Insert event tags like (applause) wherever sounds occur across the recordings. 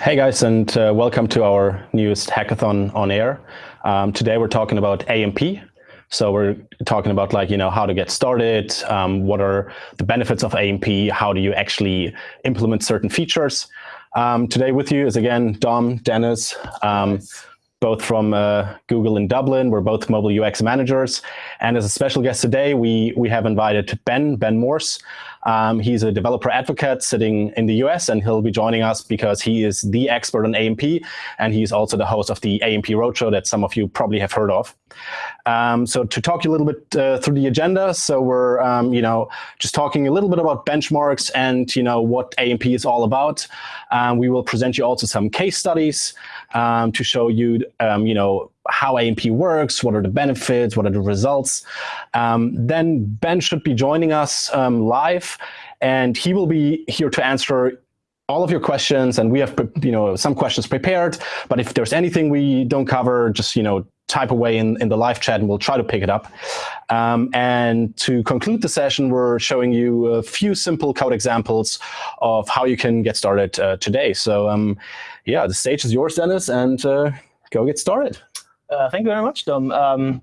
Hey guys, and uh, welcome to our newest hackathon on air. Um, today we're talking about AMP. So we're talking about like, you know, how to get started, um, what are the benefits of AMP, how do you actually implement certain features. Um, today with you is again, Dom, Dennis, um, both from uh, Google in Dublin. We're both mobile UX managers. And as a special guest today, we, we have invited Ben, Ben Morse. Um, he's a developer advocate sitting in the US, and he'll be joining us because he is the expert on AMP, and he's also the host of the AMP Roadshow that some of you probably have heard of. Um, so to talk you a little bit uh, through the agenda, so we're um, you know just talking a little bit about benchmarks and you know what AMP is all about. Um, we will present you also some case studies um, to show you um, you know how AMP works, what are the benefits, what are the results. Um, then Ben should be joining us um, live, and he will be here to answer all of your questions. And we have you know some questions prepared, but if there's anything we don't cover, just you know type away in, in the live chat and we'll try to pick it up. Um, and to conclude the session, we're showing you a few simple code examples of how you can get started uh, today. So um, yeah, the stage is yours, Dennis, and uh, go get started. Uh, thank you very much, Dom. Um,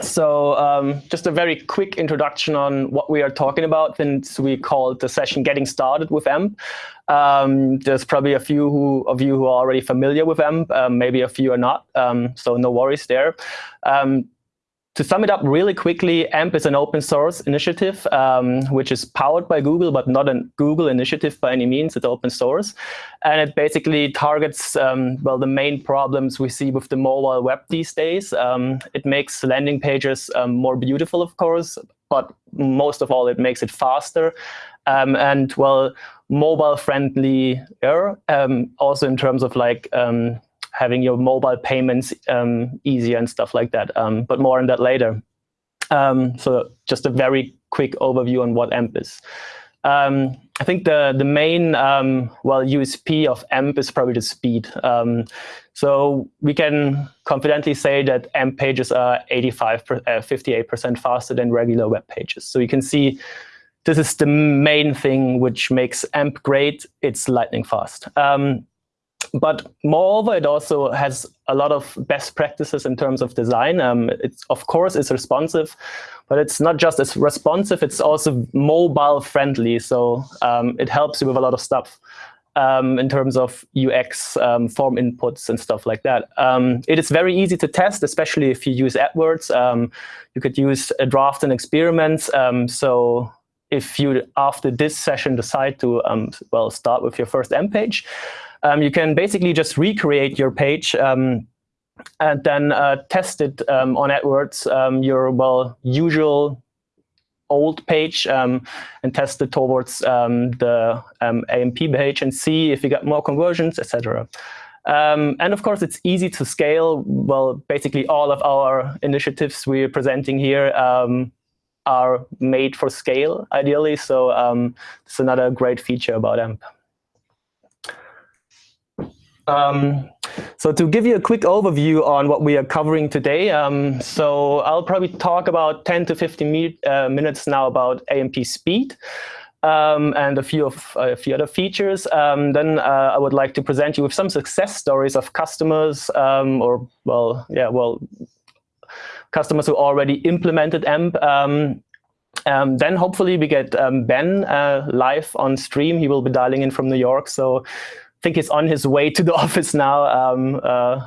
so um, just a very quick introduction on what we are talking about since we called the session Getting Started with AMP. Um, there's probably a few who, of you who are already familiar with AMP, um, maybe a few are not, um, so no worries there. Um, to sum it up really quickly, AMP is an open source initiative, um, which is powered by Google, but not a Google initiative by any means. It's open source. And it basically targets, um, well, the main problems we see with the mobile web these days. Um, it makes landing pages um, more beautiful, of course, but most of all, it makes it faster. Um, and, well, mobile friendly, um, also in terms of like having your mobile payments um, easier and stuff like that. Um, but more on that later. Um, so just a very quick overview on what AMP is. Um, I think the the main um, well USP of AMP is probably the speed. So we can confidently say that AMP pages are 85, 58% uh, faster than regular web pages. So you can see this is the main thing which makes AMP great. It's lightning fast. Um, but moreover, it also has a lot of best practices in terms of design. Um, it's, of course, it's responsive, but it's not just as responsive, it's also mobile friendly. So um, it helps you with a lot of stuff um, in terms of UX, um, form inputs and stuff like that. Um, it is very easy to test, especially if you use AdWords. Um, you could use a draft and experiments. so if you, after this session, decide to, well, start with your first AMP page, um, you can basically just recreate your page um, and then uh, test it um, on AdWords, um, your well usual old page, um, and test it towards um, the AMP page and see if you get more conversions, etc. Um, and of course, it's easy to scale. Well, basically all of our initiatives we're presenting here um, are made for scale, ideally. So um, it's another great feature about AMP. Um, so to give you a quick overview on what we are covering today, um, so I'll probably talk about 10 to 15 mi uh, minutes now about AMP speed um, and a few of a few other features. Um, then uh, I would like to present you with some success stories of customers um, or well, yeah, well, customers who already implemented AMP. Um, um, then hopefully we get um, Ben uh, live on stream. He will be dialing in from New York. So think he's on his way to the (laughs) office now. Um, uh,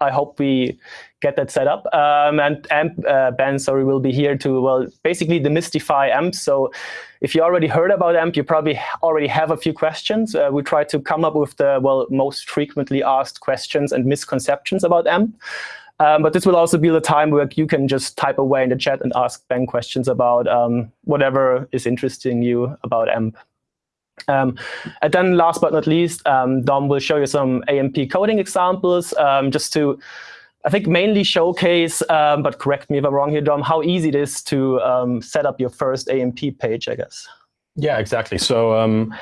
I hope we get that set up. Um, and AMP, uh, Ben, sorry, will be here to, well, basically demystify AMP. So if you already heard about AMP, you probably already have a few questions. Uh, we try to come up with the, well, most frequently asked questions and misconceptions about AMP. Um, but this will also be the time where you can just type away in the chat and ask Ben questions about um, whatever is interesting you about AMP. Um, and then last but not least, um, Dom will show you some AMP coding examples um, just to, I think, mainly showcase, um, but correct me if I'm wrong here, Dom, how easy it is to um, set up your first AMP page, I guess. Yeah, exactly. So um,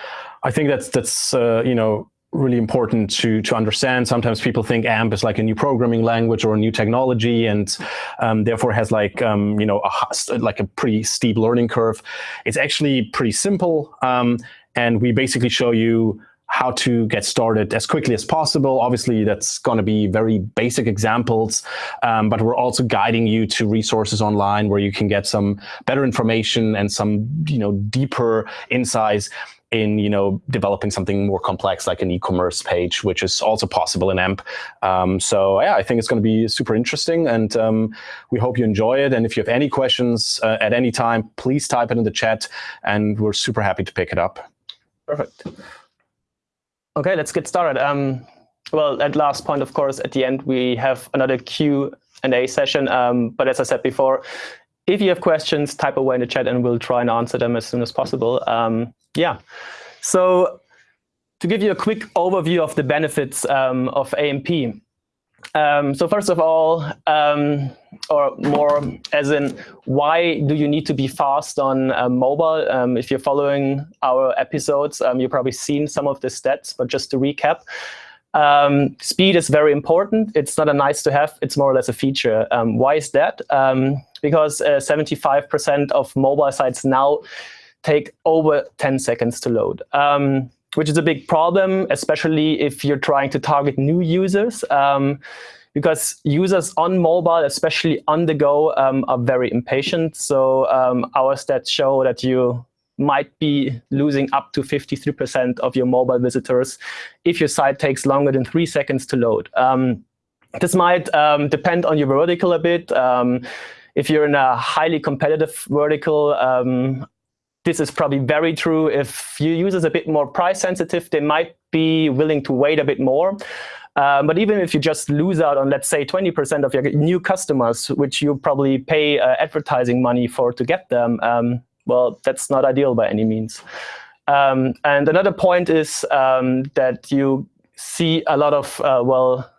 I think that's, that's uh, you know, really important to to understand. Sometimes people think AMP is like a new programming language or a new technology, and um, therefore has like um, you know a, like a pretty steep learning curve. It's actually pretty simple. Um, and we basically show you how to get started as quickly as possible. Obviously, that's going to be very basic examples, um, but we're also guiding you to resources online where you can get some better information and some you know deeper insights in you know developing something more complex like an e-commerce page, which is also possible in AMP. Um, so yeah, I think it's going to be super interesting, and um, we hope you enjoy it. And if you have any questions uh, at any time, please type it in the chat, and we're super happy to pick it up. Perfect. Okay, let's get started. Um, well, at last point, of course, at the end, we have another Q and A session. Um, but as I said before, if you have questions, type away in the chat and we'll try and answer them as soon as possible. Um, yeah. So to give you a quick overview of the benefits um, of AMP. Um, so first of all, um, or more as in, why do you need to be fast on uh, mobile? Um, if you're following our episodes, um, you've probably seen some of the stats, but just to recap, um, speed is very important. It's not a nice to have, it's more or less a feature. Um, why is that? because 75% uh, of mobile sites now take over 10 seconds to load um, which is a big problem, especially if you're trying to target new users. Um, because users on mobile, especially on the go, um, are very impatient. So um, our stats show that you might be losing up to 53% of your mobile visitors if your site takes longer than three seconds to load. Um, this might um, depend on your vertical a bit. If you're in a highly competitive vertical, um, this is probably very true. If your users are a bit more price sensitive, they might be willing to wait a bit more. Um, but even if you just lose out on, let's say, 20% of your new customers, which you probably pay uh, advertising money for to get them, um, well, that's not ideal by any means. Um, and another point is um, that you see a lot of, uh, well,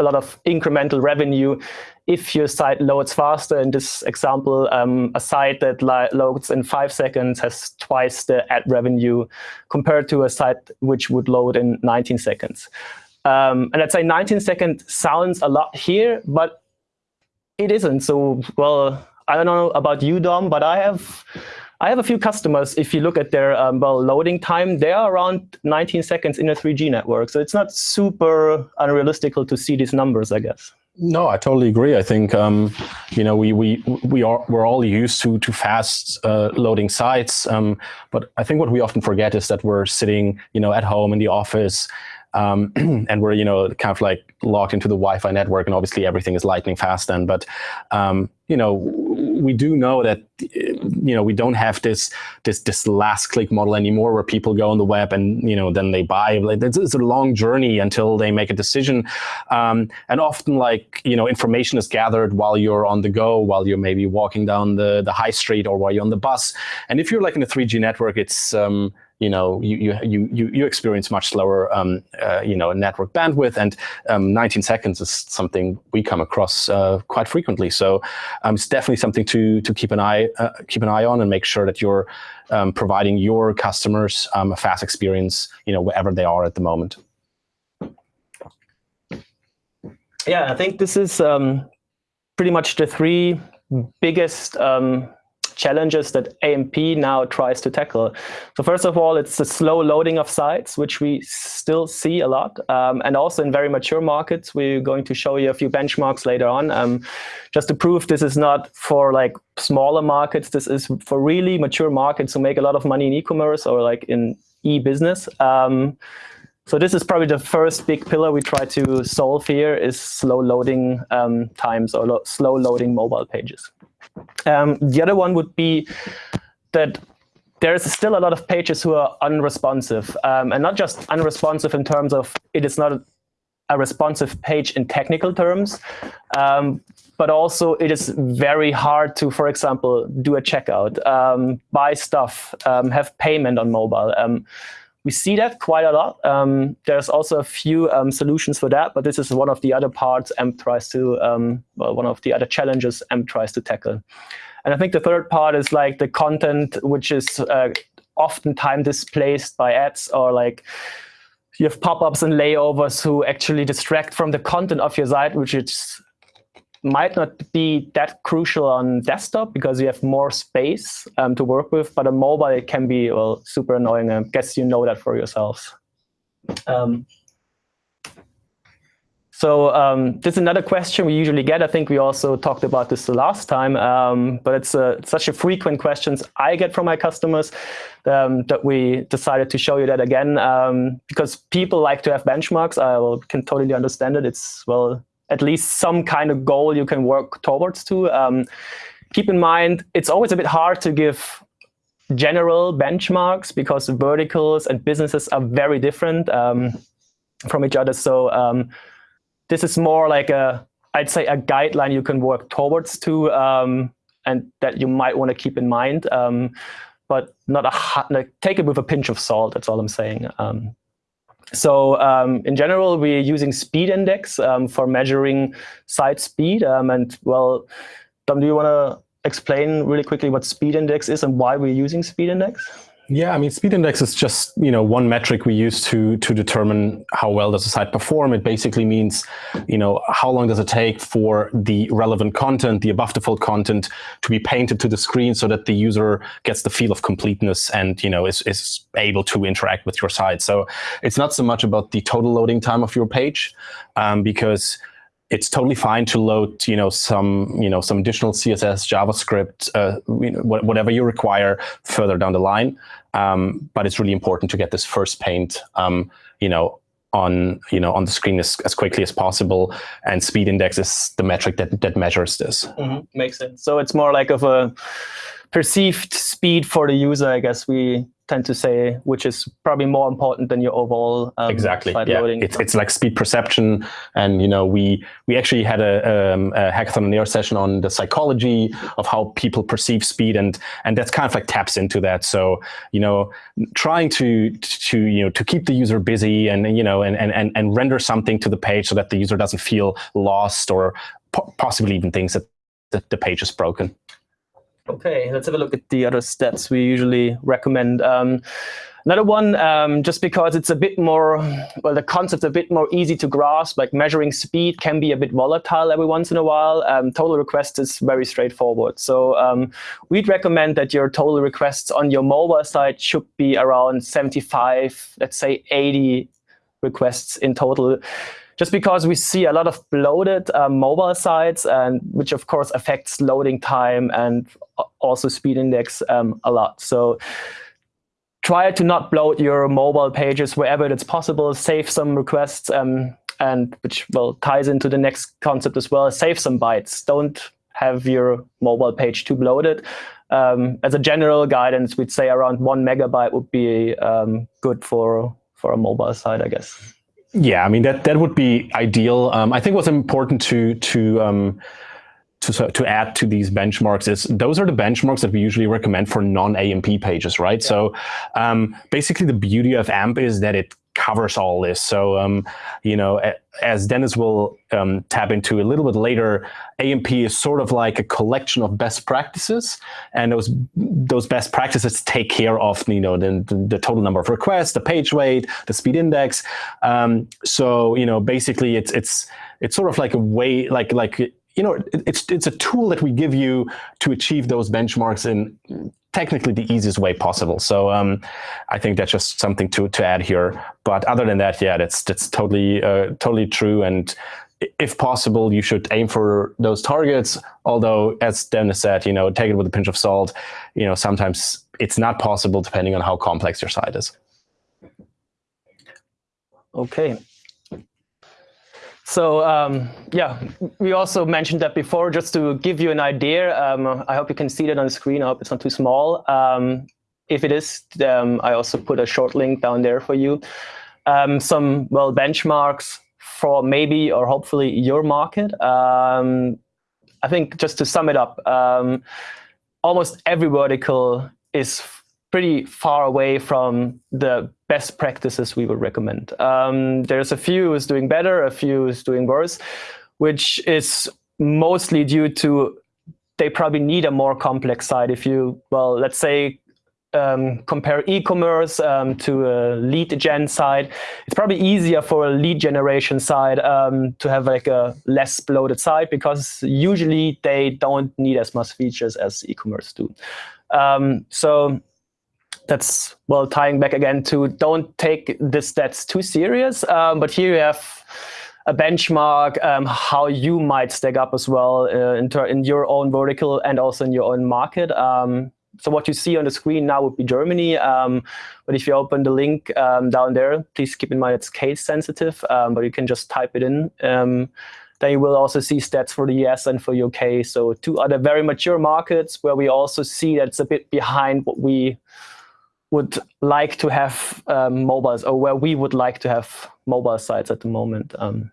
a lot of incremental revenue if your site loads faster. In this example, um, a site that loads in five seconds has twice the ad revenue compared to a site which would load in 19 seconds. Um, and I'd say 19 seconds sounds a lot here, but it isn't. So, well, I don't know about you, Dom, but I have I have a few customers, if you look at their um, well, loading time, they are around 19 seconds in a 3G network. So it's not super unrealistic to see these numbers, I guess. No, I totally agree. I think um, you know we we we are we're all used to to fast uh, loading sites, um, but I think what we often forget is that we're sitting you know at home in the office um, (clears throat) and we're you know kind of like logged into the Wi-Fi network, and obviously everything is lightning fast. Then, but um, you know we do know that you know we don't have this this this last click model anymore, where people go on the web and you know then they buy. It's, it's a long journey until they make a decision, um, and often like you know information is gathered while you're on the go, while you're maybe walking down the the high street or while you're on the bus. And if you're like in a 3G network, it's um, you know, you you you you experience much slower, um, uh, you know, network bandwidth, and um, 19 seconds is something we come across uh, quite frequently. So um, it's definitely something to to keep an eye uh, keep an eye on and make sure that you're um, providing your customers um, a fast experience, you know, wherever they are at the moment. Yeah, I think this is um, pretty much the three biggest challenges that AMP now tries to tackle. So first of all, it's the slow loading of sites, which we still see a lot. Um, and also in very mature markets, we're going to show you a few benchmarks later on. Um, just to prove this is not for like smaller markets, this is for really mature markets who make a lot of money in e-commerce or like in e-business. Um, so this is probably the first big pillar we try to solve here is slow loading um, times or lo slow loading mobile pages. Um, the other one would be that there's still a lot of pages who are unresponsive, um, and not just unresponsive in terms of it is not a, responsive page in technical terms, um, but also it is very hard to, for example, do a checkout, um, buy stuff, um, have payment on mobile. We see that quite a lot. Um, there's also a few um, solutions for that, but this is one of the other parts AMP tries to, um, well, one of the other challenges AMP tries to tackle. And I think the third part is like the content, which is uh, oftentimes displaced by ads or like you have pop-ups and layovers who actually distract from the content of your site, which is might not be that crucial on desktop because you have more space um, to work with, but on mobile it can be well super annoying. I guess you know that for yourselves. Um, so um, this is another question we usually get. I think we also talked about this the last time, um, but it's uh, such a frequent questions I get from my customers um, that we decided to show you that again um, because people like to have benchmarks. I can totally understand it. It's well at least some kind of goal you can work towards to. Um, keep in mind, it's always a bit hard to give general benchmarks because verticals and businesses are very different um, from each other. So this is more like a, I'd say a guideline you can work towards to, um, and that you might want to keep in mind, um, but not a like, take it with a pinch of salt. That's all I'm saying. So um, in general, we're using speed index um, for measuring site speed. Um, and well, Dom, do you want to explain really quickly what speed index is and why we're using speed index? Yeah, I mean, speed index is just you know one metric we use to to determine how well does a site perform. It basically means you know how long does it take for the relevant content, the above the fold content, to be painted to the screen so that the user gets the feel of completeness and you know is is able to interact with your site. So it's not so much about the total loading time of your page, um, because it's totally fine to load, you know, some, you know, some additional CSS, JavaScript, uh, you know, whatever you require further down the line. Um, but it's really important to get this first paint, um, you know, on you know on the screen as, as quickly as possible. And speed index is the metric that that measures this. Mm -hmm. Makes sense. So it's more like of a perceived speed for the user, I guess we tend to say, which is probably more important than your overall um, exactly. yeah. Loading. It's, it's like speed perception, and you know we we actually had a, um, a hackathon on air session on the psychology of how people perceive speed, and and that's kind of like taps into that. So you know, trying to to you know to keep the user busy and you know and and and render something to the page so that the user doesn't feel lost or po possibly even thinks that the, the page is broken. Okay, let's have a look at the other stats we usually recommend. Um, another one, um, just because it's a bit more, well, the concept's a bit more easy to grasp, like measuring speed can be a bit volatile every once in a while. Um, total request is very straightforward. So um, we'd recommend that your total requests on your mobile site should be around 75, let's say 80 requests in total just because we see a lot of bloated uh, mobile sites, and which of course affects loading time and also speed index um, a lot. So try to not bloat your mobile pages wherever it's possible. Save some requests, um, and which well ties into the next concept as well. Save some bytes. Don't have your mobile page too bloated. Um, as a general guidance, we'd say around one megabyte would be um, good for for a mobile site, I guess. Yeah, I mean that that would be ideal. Um, I think what's important to to um, to so to add to these benchmarks is those are the benchmarks that we usually recommend for non-AMP pages, right? Yeah. So um, basically, the beauty of AMP is that it covers all this. So, um, you know, as Dennis will um, tap into a little bit later, AMP is sort of like a collection of best practices, and those those best practices take care of you know the, the total number of requests, the page weight, the speed index. Um, so, you know, basically, it's it's it's sort of like a way like like you know, it's it's a tool that we give you to achieve those benchmarks in technically the easiest way possible. So um, I think that's just something to to add here. But other than that, yeah, that's that's totally uh, totally true. And if possible, you should aim for those targets. Although, as Dennis said, you know, take it with a pinch of salt. You know, sometimes it's not possible depending on how complex your site is. Okay. So um, yeah, we also mentioned that before, just to give you an idea. Um, I hope you can see that on the screen. I hope it's not too small. Um, if it is, um, I also put a short link down there for you. Um, some well benchmarks for maybe or hopefully your market. Um, I think just to sum it up, almost every vertical is pretty far away from the best practices we would recommend. Um, there's a few who's doing better, a few who's doing worse, which is mostly due to they probably need a more complex site. If you, well, let's say um, compare e-commerce um, to a lead gen site, it's probably easier for a lead generation site um, to have like a less bloated site because usually they don't need as much features as e-commerce do. Um, so that's well tying back again to don't take the stats too serious. Um, but here you have a benchmark um, how you might stack up as well uh, in, in, your own vertical and also in your own market. Um, so what you see on the screen now would be Germany. Um, but if you open the link um, down there, please keep in mind it's case sensitive, um, but you can just type it in. Um, then you will also see stats for the US and for UK. So two other very mature markets where we also see that it's a bit behind what we would like to have um, mobiles or where we would like to have mobile sites at the moment. Um,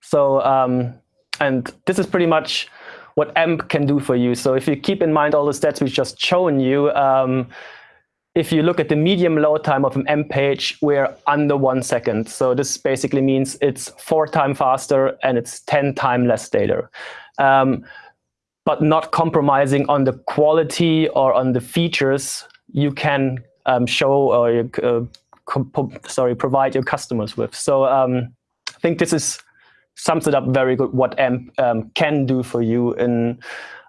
so, um, and this is pretty much what AMP can do for you. So if you keep in mind all the stats we've just shown you, um, if you look at the medium load time of an AMP page, we're under one second. So this basically means it's four times faster and it's 10 times less data. Um, but not compromising on the quality or on the features you can um, show or uh, sorry provide your customers with. So um, I think this is sums it up very good what AMP um, can do for you. And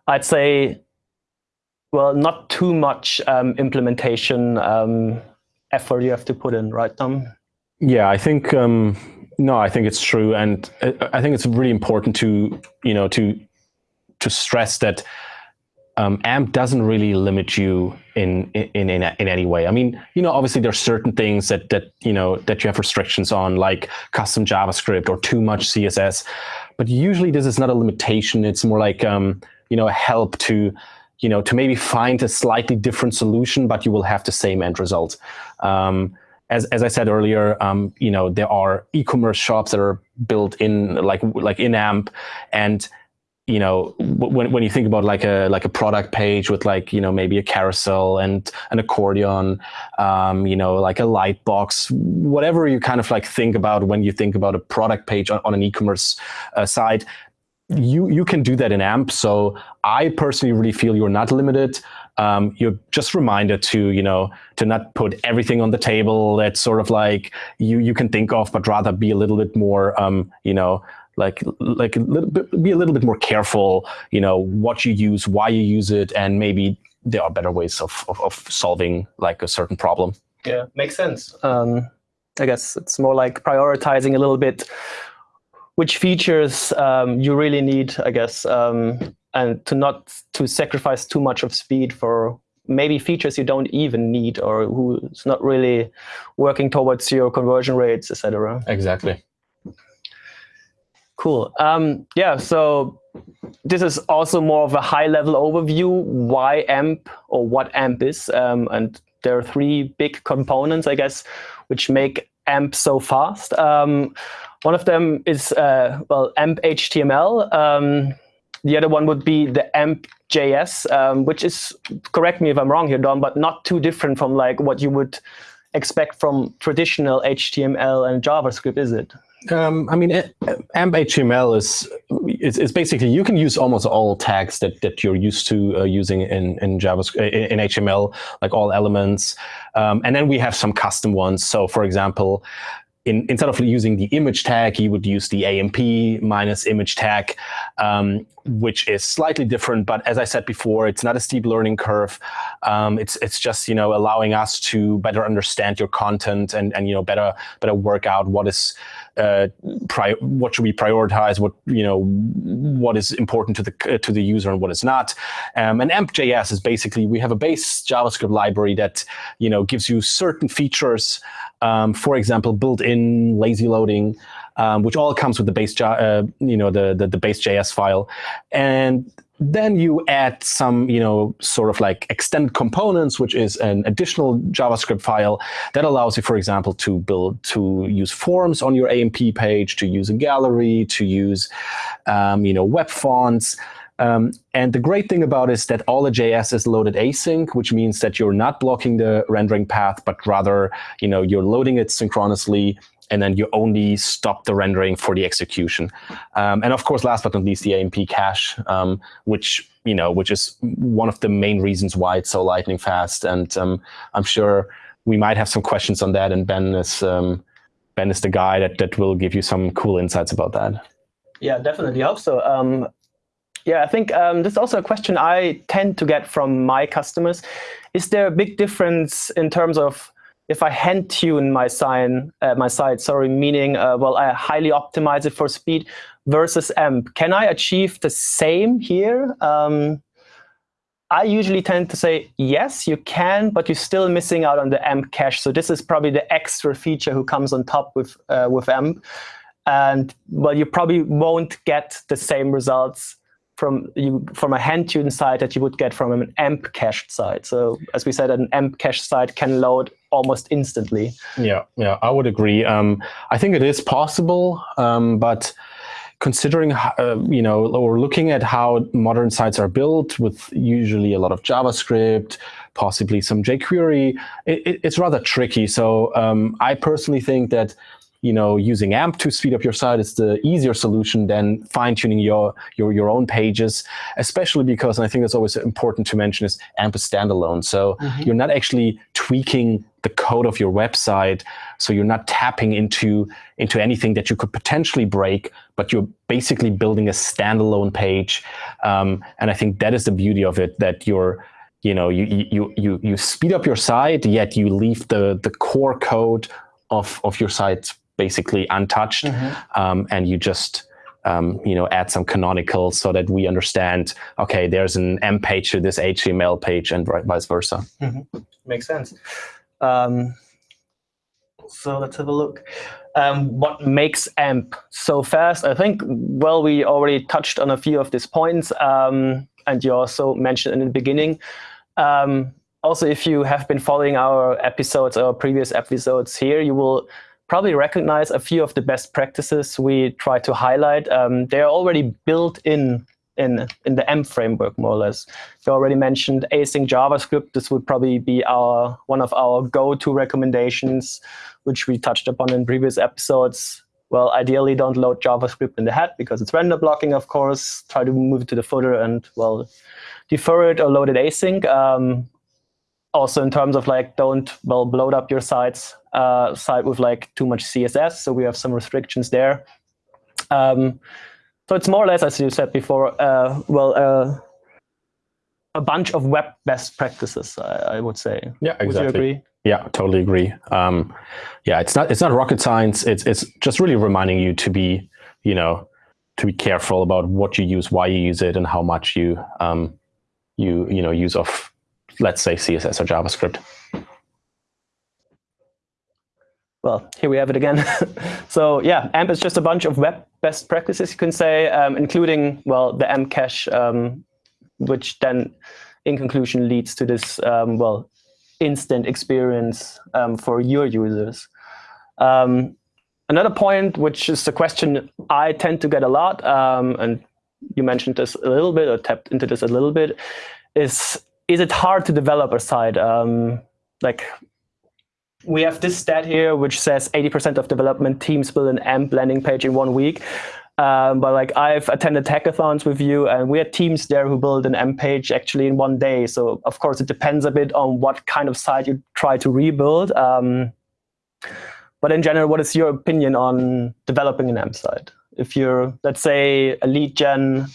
I'd say, well, not too much um, implementation um, effort you have to put in, right, Dom? Yeah, I think um, no, I think it's true, and uh, I think it's really important to you know to to stress that um, AMP doesn't really limit you in, in in in any way. I mean, you know, obviously there's certain things that that you know that you have restrictions on, like custom JavaScript or too much CSS. But usually this is not a limitation. It's more like um, you know a help to you know to maybe find a slightly different solution, but you will have the same end result. Um, as, as I said earlier, um, you know, there are e-commerce shops that are built in like like in AMP, and you know when when you think about like a like a product page with like you know maybe a carousel and an accordion um, you know like a light box whatever you kind of like think about when you think about a product page on, on an e-commerce uh, site you you can do that in amp. So i personally really feel you're not limited. Um, you're just reminded to you know to not put everything on the table. That's sort of like you you can think of but rather be a little bit more um, you know like like a little bit, be a little bit more careful you know what you use why you use it and maybe there are better ways of, of, of solving like a certain problem. Yeah makes sense. Um, i guess it's more like prioritizing a little bit which features um, you really need i guess um, and to not to sacrifice too much of speed for maybe features you don't even need or who's not really working towards your conversion rates etc exactly Cool. Um, yeah, so this is also more of a high-level overview why AMP or what AMP is. Um, and there are three big components, I guess, which make AMP so fast. Um, one of them is, uh, well, AMP HTML. Um, the other one would be the AMP JS, um, which is, correct me if I'm wrong here, Dom, but not too different from like what you would expect from traditional HTML and JavaScript, is it? Um, I mean, AMP HTML is, is, is basically you can use almost all tags that that you're used to uh, using in in JavaScript in HTML, like all elements, um, and then we have some custom ones. So, for example, in, instead of using the image tag, you would use the AMP minus image tag, um, which is slightly different. But as I said before, it's not a steep learning curve. Um, it's it's just you know allowing us to better understand your content and and you know better better work out what is uh, what should we prioritize, what you know what is important to the to the user and what is not. Um, and AMP.js is basically we have a base JavaScript library that you know gives you certain features um, for example, built-in lazy loading, um, which all comes with the base, uh, you know, the, the, the base JS file. And then you add some, you know, sort of like extended components, which is an additional JavaScript file that allows you, for example, to build, to use forms on your AMP page, to use a gallery, to use, um, you know, web fonts. Um, and the great thing about it is that all the JS is loaded async, which means that you're not blocking the rendering path, but rather you know, you're loading it synchronously and then you only stop the rendering for the execution. Um, and of course, last but not least, the AMP cache, um, which you know, which is one of the main reasons why it's so lightning fast. And um, I'm sure we might have some questions on that, and Ben is um, Ben is the guy that that will give you some cool insights about that. Yeah, definitely. I hope so. Um, Yeah, I think um, this is also a question I tend to get from my customers. Is there a big difference in terms of if I hand tune my sign, uh, my site, sorry, meaning, uh, well, I highly optimize it for speed versus AMP. Can I achieve the same here? Um, I usually tend to say, yes, you can, but you're still missing out on the AMP cache. So this is probably the extra feature who comes on top with, uh, with AMP. And well, you probably won't get the same results from you from a hand tuned site that you would get from an AMP cached site. So as we said, an AMP cached site can load almost instantly. Yeah, yeah, I would agree. Um, I think it is possible, um, but considering, uh, you know, or looking at how modern sites are built with usually a lot of JavaScript, possibly some jQuery, it, it, it's rather tricky. So um, I personally think that you know, using AMP to speed up your site is the easier solution than fine-tuning your, your, your own pages, especially because, and I think that's always important to mention, is AMP is standalone. So mm -hmm. you're not actually tweaking the code of your website. So you're not tapping into, into anything that you could potentially break, but you're basically building a standalone page. Um, and I think that is the beauty of it, that you're, you know, you, you, you, you speed up your site, yet you leave the, the core code of, of your site basically untouched, mm -hmm. um, and you just um, you know add some canonicals so that we understand. Okay, there's an AMP page to this HTML page, and vice versa. Mm -hmm. Makes sense. Um, so let's have a look. Um, what makes AMP so fast? I think, well, we already touched on a few of these points, um, and you also mentioned in the beginning. Um, also, if you have been following our episodes, our previous episodes here, you will probably recognize a few of the best practices we try to highlight. Um, they are already built in in in the AMP framework, more or less. You already mentioned async JavaScript. This would probably be our one of our go-to recommendations, which we touched upon in previous episodes. Well, ideally, don't load JavaScript in the head because it's render blocking, of course. Try to move it to the footer and, well, defer it or load it async. Um, also, in terms of like, don't, well, bloat up your sites uh, site with like too much CSS. So we have some restrictions there. Um, so it's more or less, as you said before, uh, well, uh, a bunch of web best practices, I, I, would say. Yeah, exactly. Would you agree? Yeah, totally agree. Um, yeah, it's not it's not rocket science. It's it's just really reminding you to be, you know, to be careful about what you use, why you use it, and how much you um, you you know use of, let's say CSS or JavaScript well, here we have it again. (laughs) so yeah, AMP is just a bunch of web best practices, you can say, um, including, well, the AMP cache, um, which then in conclusion leads to this, um, well, instant experience um, for your users. Um, another point, which is a question I tend to get a lot, um, and you mentioned this a little bit or tapped into this a little bit, is is it hard to develop a site? like we have this stat here, which says 80% of development teams build an AMP landing page in one week. Um, but like I've attended hackathons with you, and we had teams there who build an AMP page actually in one day. So of course, it depends a bit on what kind of site you try to rebuild. Um, but in general, what is your opinion on developing an AMP site? If you're, let's say, a lead gen,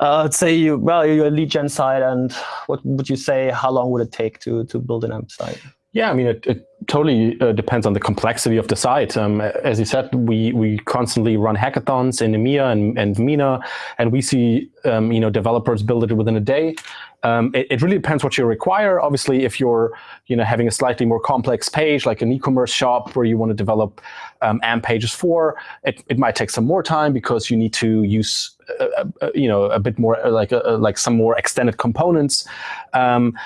uh, let's say you, well, you're a lead gen site, and what would you say? How long would it take to to build an AMP site? Yeah, I mean, it, it totally uh, depends on the complexity of the site. Um, as you said, we we constantly run hackathons in EMEA and, and MENA, and we see um, you know developers build it within a day. Um, it, it, really depends what you require. Obviously, if you're you know having a slightly more complex page, like an e-commerce shop where you want to develop um, AMP pages for, it, it might take some more time because you need to use you know a bit more like uh, like some more extended components. Um,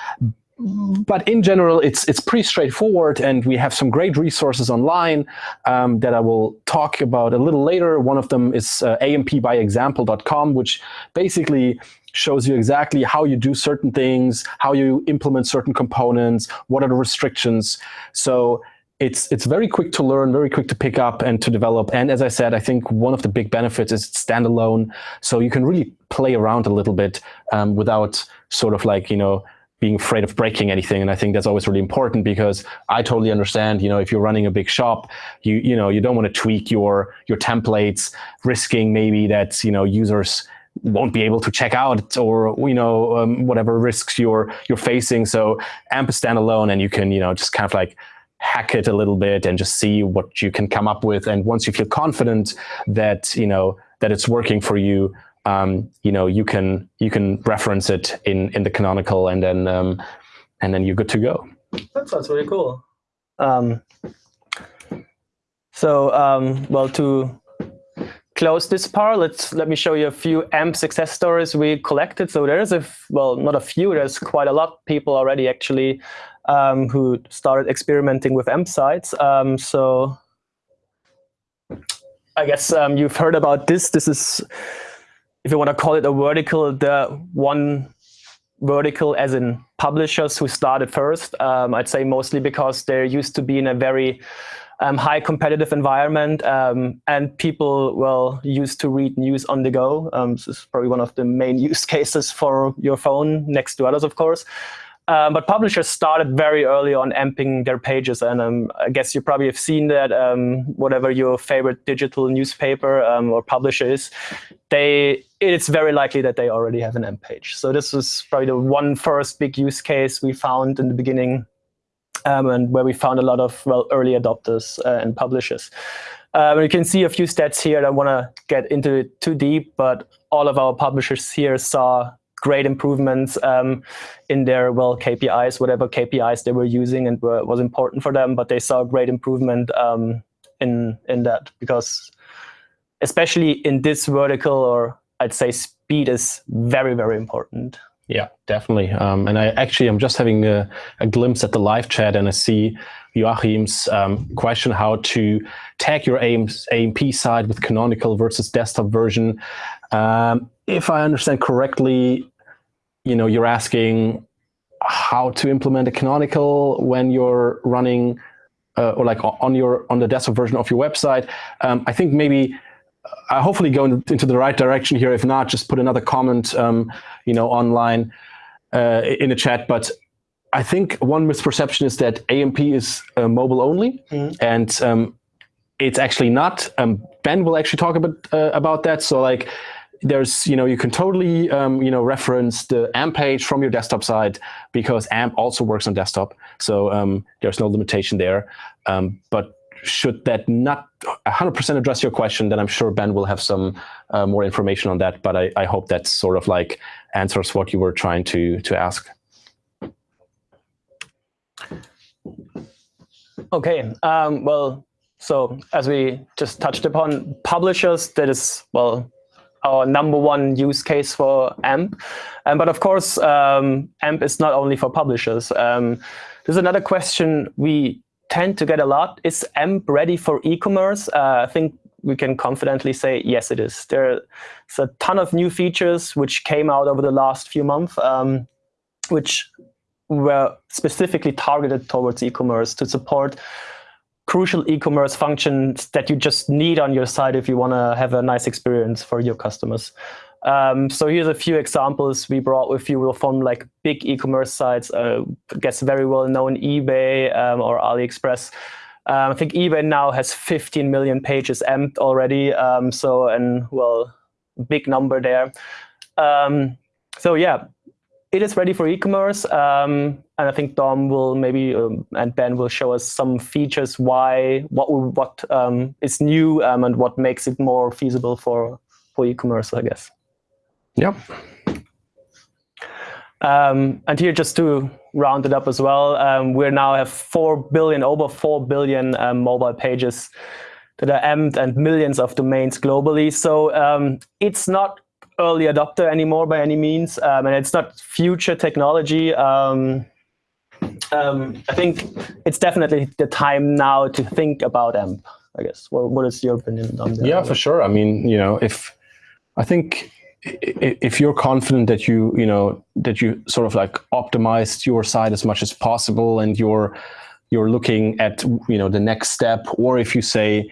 but in general, it's it's pretty straightforward, and we have some great resources online um, that I will talk about a little later. One of them is uh, ampbyexample.com, which basically shows you exactly how you do certain things, how you implement certain components, what are the restrictions. So it's it's very quick to learn, very quick to pick up and to develop. And as I said, I think one of the big benefits is it's standalone, so you can really play around a little bit um, without sort of like you know being afraid of breaking anything. And I think that's always really important because I totally understand, you know, if you're running a big shop, you, you know, you don't want to tweak your, your templates, risking maybe that, you know, users won't be able to check out or you know um, whatever risks you're you're facing so amp is standalone and you can you know just kind of like hack it a little bit and just see what you can come up with and once you feel confident that you know that it's working for you um, you know you can you can reference it in in the canonical and then um, and then you're good to go that sounds really cool um, so um, well to close this part, let's let me show you a few AMP success stories we collected. So there's a well, not a few. There's quite a lot of people already actually um, who started experimenting with AMP sites. Um, so I guess um, you've heard about this. This is, if you want to call it a vertical, the one vertical as in publishers who started first. Um, I'd say mostly because there used to be in a very um, high competitive environment, um, and people well used to read news on the go. This is probably one of the main (laughs) use cases for your phone, next to others, of course. Um, but publishers started very early on amping their pages, and um, I guess you probably have seen that um, whatever your favorite digital newspaper um, or publisher is, they it's very likely that they already have an AMP page. So this was probably the one first big use case we found in the beginning um, and where we found a lot of well early adopters uh, and publishers. You can see a few stats here. I don't want to get into it too deep, but all of our publishers here saw great improvements um, in their well KPIs, whatever KPIs they were using and were, was important for them. But they saw great improvement um, in in that because, especially in this vertical, or I'd say speed is very very important. Yeah, definitely. Um, and I actually, I'm just having a, a, glimpse at the live chat and I see Joachim's um, question how to tag your AMP side with canonical versus desktop version. Um, if I understand correctly, you know, you're asking how to implement a canonical when you're running uh, or like on your on the desktop version of your website. Um, I think maybe I hopefully go into the right direction here. If not, just put another comment, um, you know, online uh, in the chat. But I think one misperception is that AMP is uh, mobile only, mm -hmm. and um, it's actually not. Um, ben will actually talk about uh, about that. So like, there's you know you can totally um, you know reference the AMP page from your desktop side because AMP also works on desktop. So um, there's no limitation there. Um, but should that not 100% address your question, then I'm sure Ben will have some uh, more information on that. But I, I, hope that sort of like answers what you were trying to, to ask. Okay, um, well, so as we just touched upon, publishers, that is, well, our number one use case for AMP. Um, but of course, um, AMP is not only for publishers. Um, there's another question we tend to get a lot. Is AMP ready for e-commerce? Uh, I think we can confidently say, yes, it is. There's a ton of new features which came out over the last few months, um, which were specifically targeted towards e-commerce to support crucial e-commerce functions that you just need on your site if you want to have a nice experience for your customers. Um, so here's a few examples we brought with you from like big e-commerce sites, uh, guess very well known eBay um, or AliExpress. Um, I think eBay now has 15 million pages amped already. Um, so, and well, big number there. Um, so yeah, it is ready for e-commerce. Um, and I think Dom will maybe, and Ben will show us some features why, what, what is new and what makes it more feasible for, for e-commerce, I guess. Yep. Um, and here, just to round it up as well, um, we now have 4 billion, over 4 billion um, mobile pages that are amped and millions of domains globally. So um, it's not early adopter anymore by any means, um, and it's not future technology. Um, I think it's definitely the time now to think about AMP, I guess. Well, what is your opinion on that? Yeah, for sure. I mean, you know, if I think if you're confident that you you know that you sort of like optimized your site as much as possible and you're you're looking at you know the next step or if you say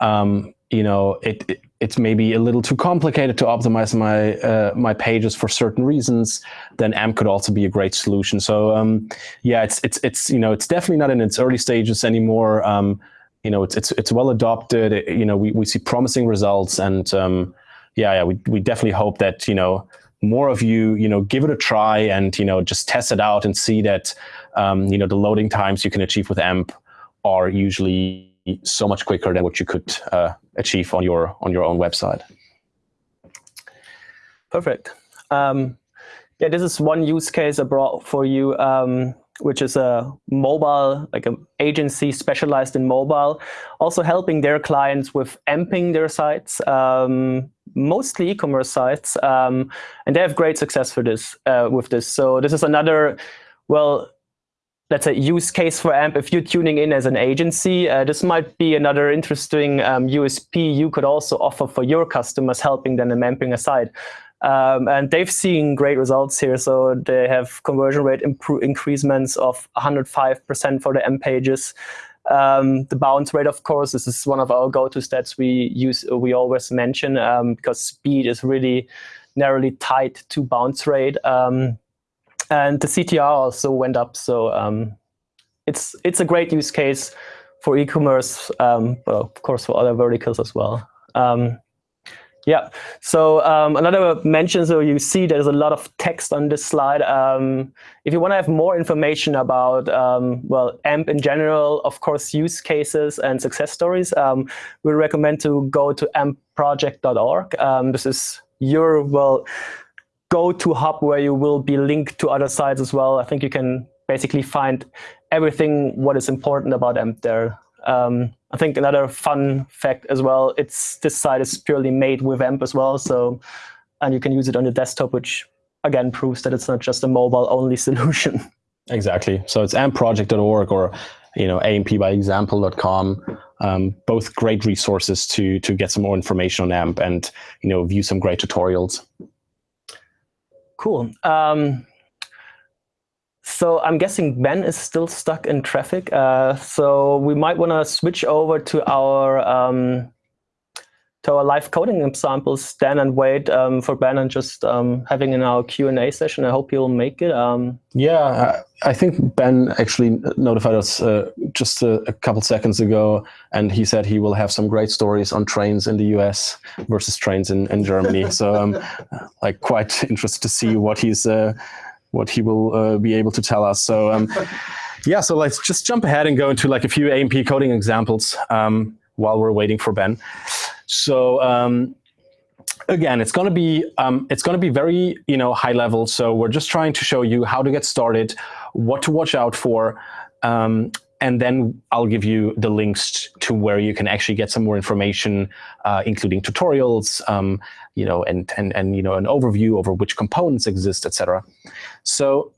um, you know it, it, it's maybe a little too complicated to optimize my uh, my pages for certain reasons then amp could also be a great solution. So um, yeah it's it's it's you know it's definitely not in its early stages anymore. Um, you know it's it's it's well adopted. It, you know we, we see promising results and um, yeah, yeah, we we definitely hope that you know more of you you know give it a try and you know just test it out and see that um, you know the loading times you can achieve with AMP are usually so much quicker than what you could uh, achieve on your on your own website. Perfect. Um, yeah, this is one use case I brought for you, um, which is a mobile, like an agency specialized in mobile, also helping their clients with amping their sites, um, mostly e-commerce sites, um, and they have great success for this uh, with this. So this is another, well, let's say use case for AMP. If you're tuning in as an agency, uh, this might be another interesting um, USP you could also offer for your customers, helping them in amping a site. Um, and they've seen great results here. So they have conversion rate increasements of 105% for the AMP pages. Um, the bounce rate, of course, this is one of our go-to stats we use. We always mention um, because speed is really narrowly tied to bounce rate. Um, and the CTR also went up. So um, it's it's a great use case for e-commerce, um, but of course for other verticals as well. Um, yeah, so um, another mention, so you see there's a lot of text on this slide. Um, if you want to have more information about, um, well, AMP in general, of course, use cases and success stories, um, we recommend to go to ampproject.org. This is your, well, go-to hub where you will be linked to other sites as well. I think you can basically find everything what is important about AMP there. Um, I think another fun fact as well, it's this site is purely made with AMP as well. So, and you can use it on your desktop, which again proves that it's not just a mobile-only (laughs) solution. Exactly. So it's ampproject.org or you know ampbyexample.com. Um, both great resources to to get some more information on AMP and you know view some great tutorials. Cool. Um, so I'm guessing Ben is still stuck in traffic. Uh, so we might want to switch over to our um, to our live coding examples, Dan, and wait um, for Ben and just um, having in our Q&A session. I hope you'll make it. Um, yeah, I think Ben actually notified us uh, just a, a, couple seconds ago, and he said he will have some great stories on trains in the US versus trains in, in Germany. so I'm (laughs) like quite interested to see what he's uh, what he will uh, be able to tell us. So um, yeah, so let's just jump ahead and go into like a few AMP coding examples um, while we're waiting for Ben. So um, again, it's going to be um, it's going to be very you know high level. So we're just trying to show you how to get started, what to watch out for, um, and then I'll give you the links to where you can actually get some more information, uh, including tutorials, um, you know, and and and you know an overview over which components exist, etc. So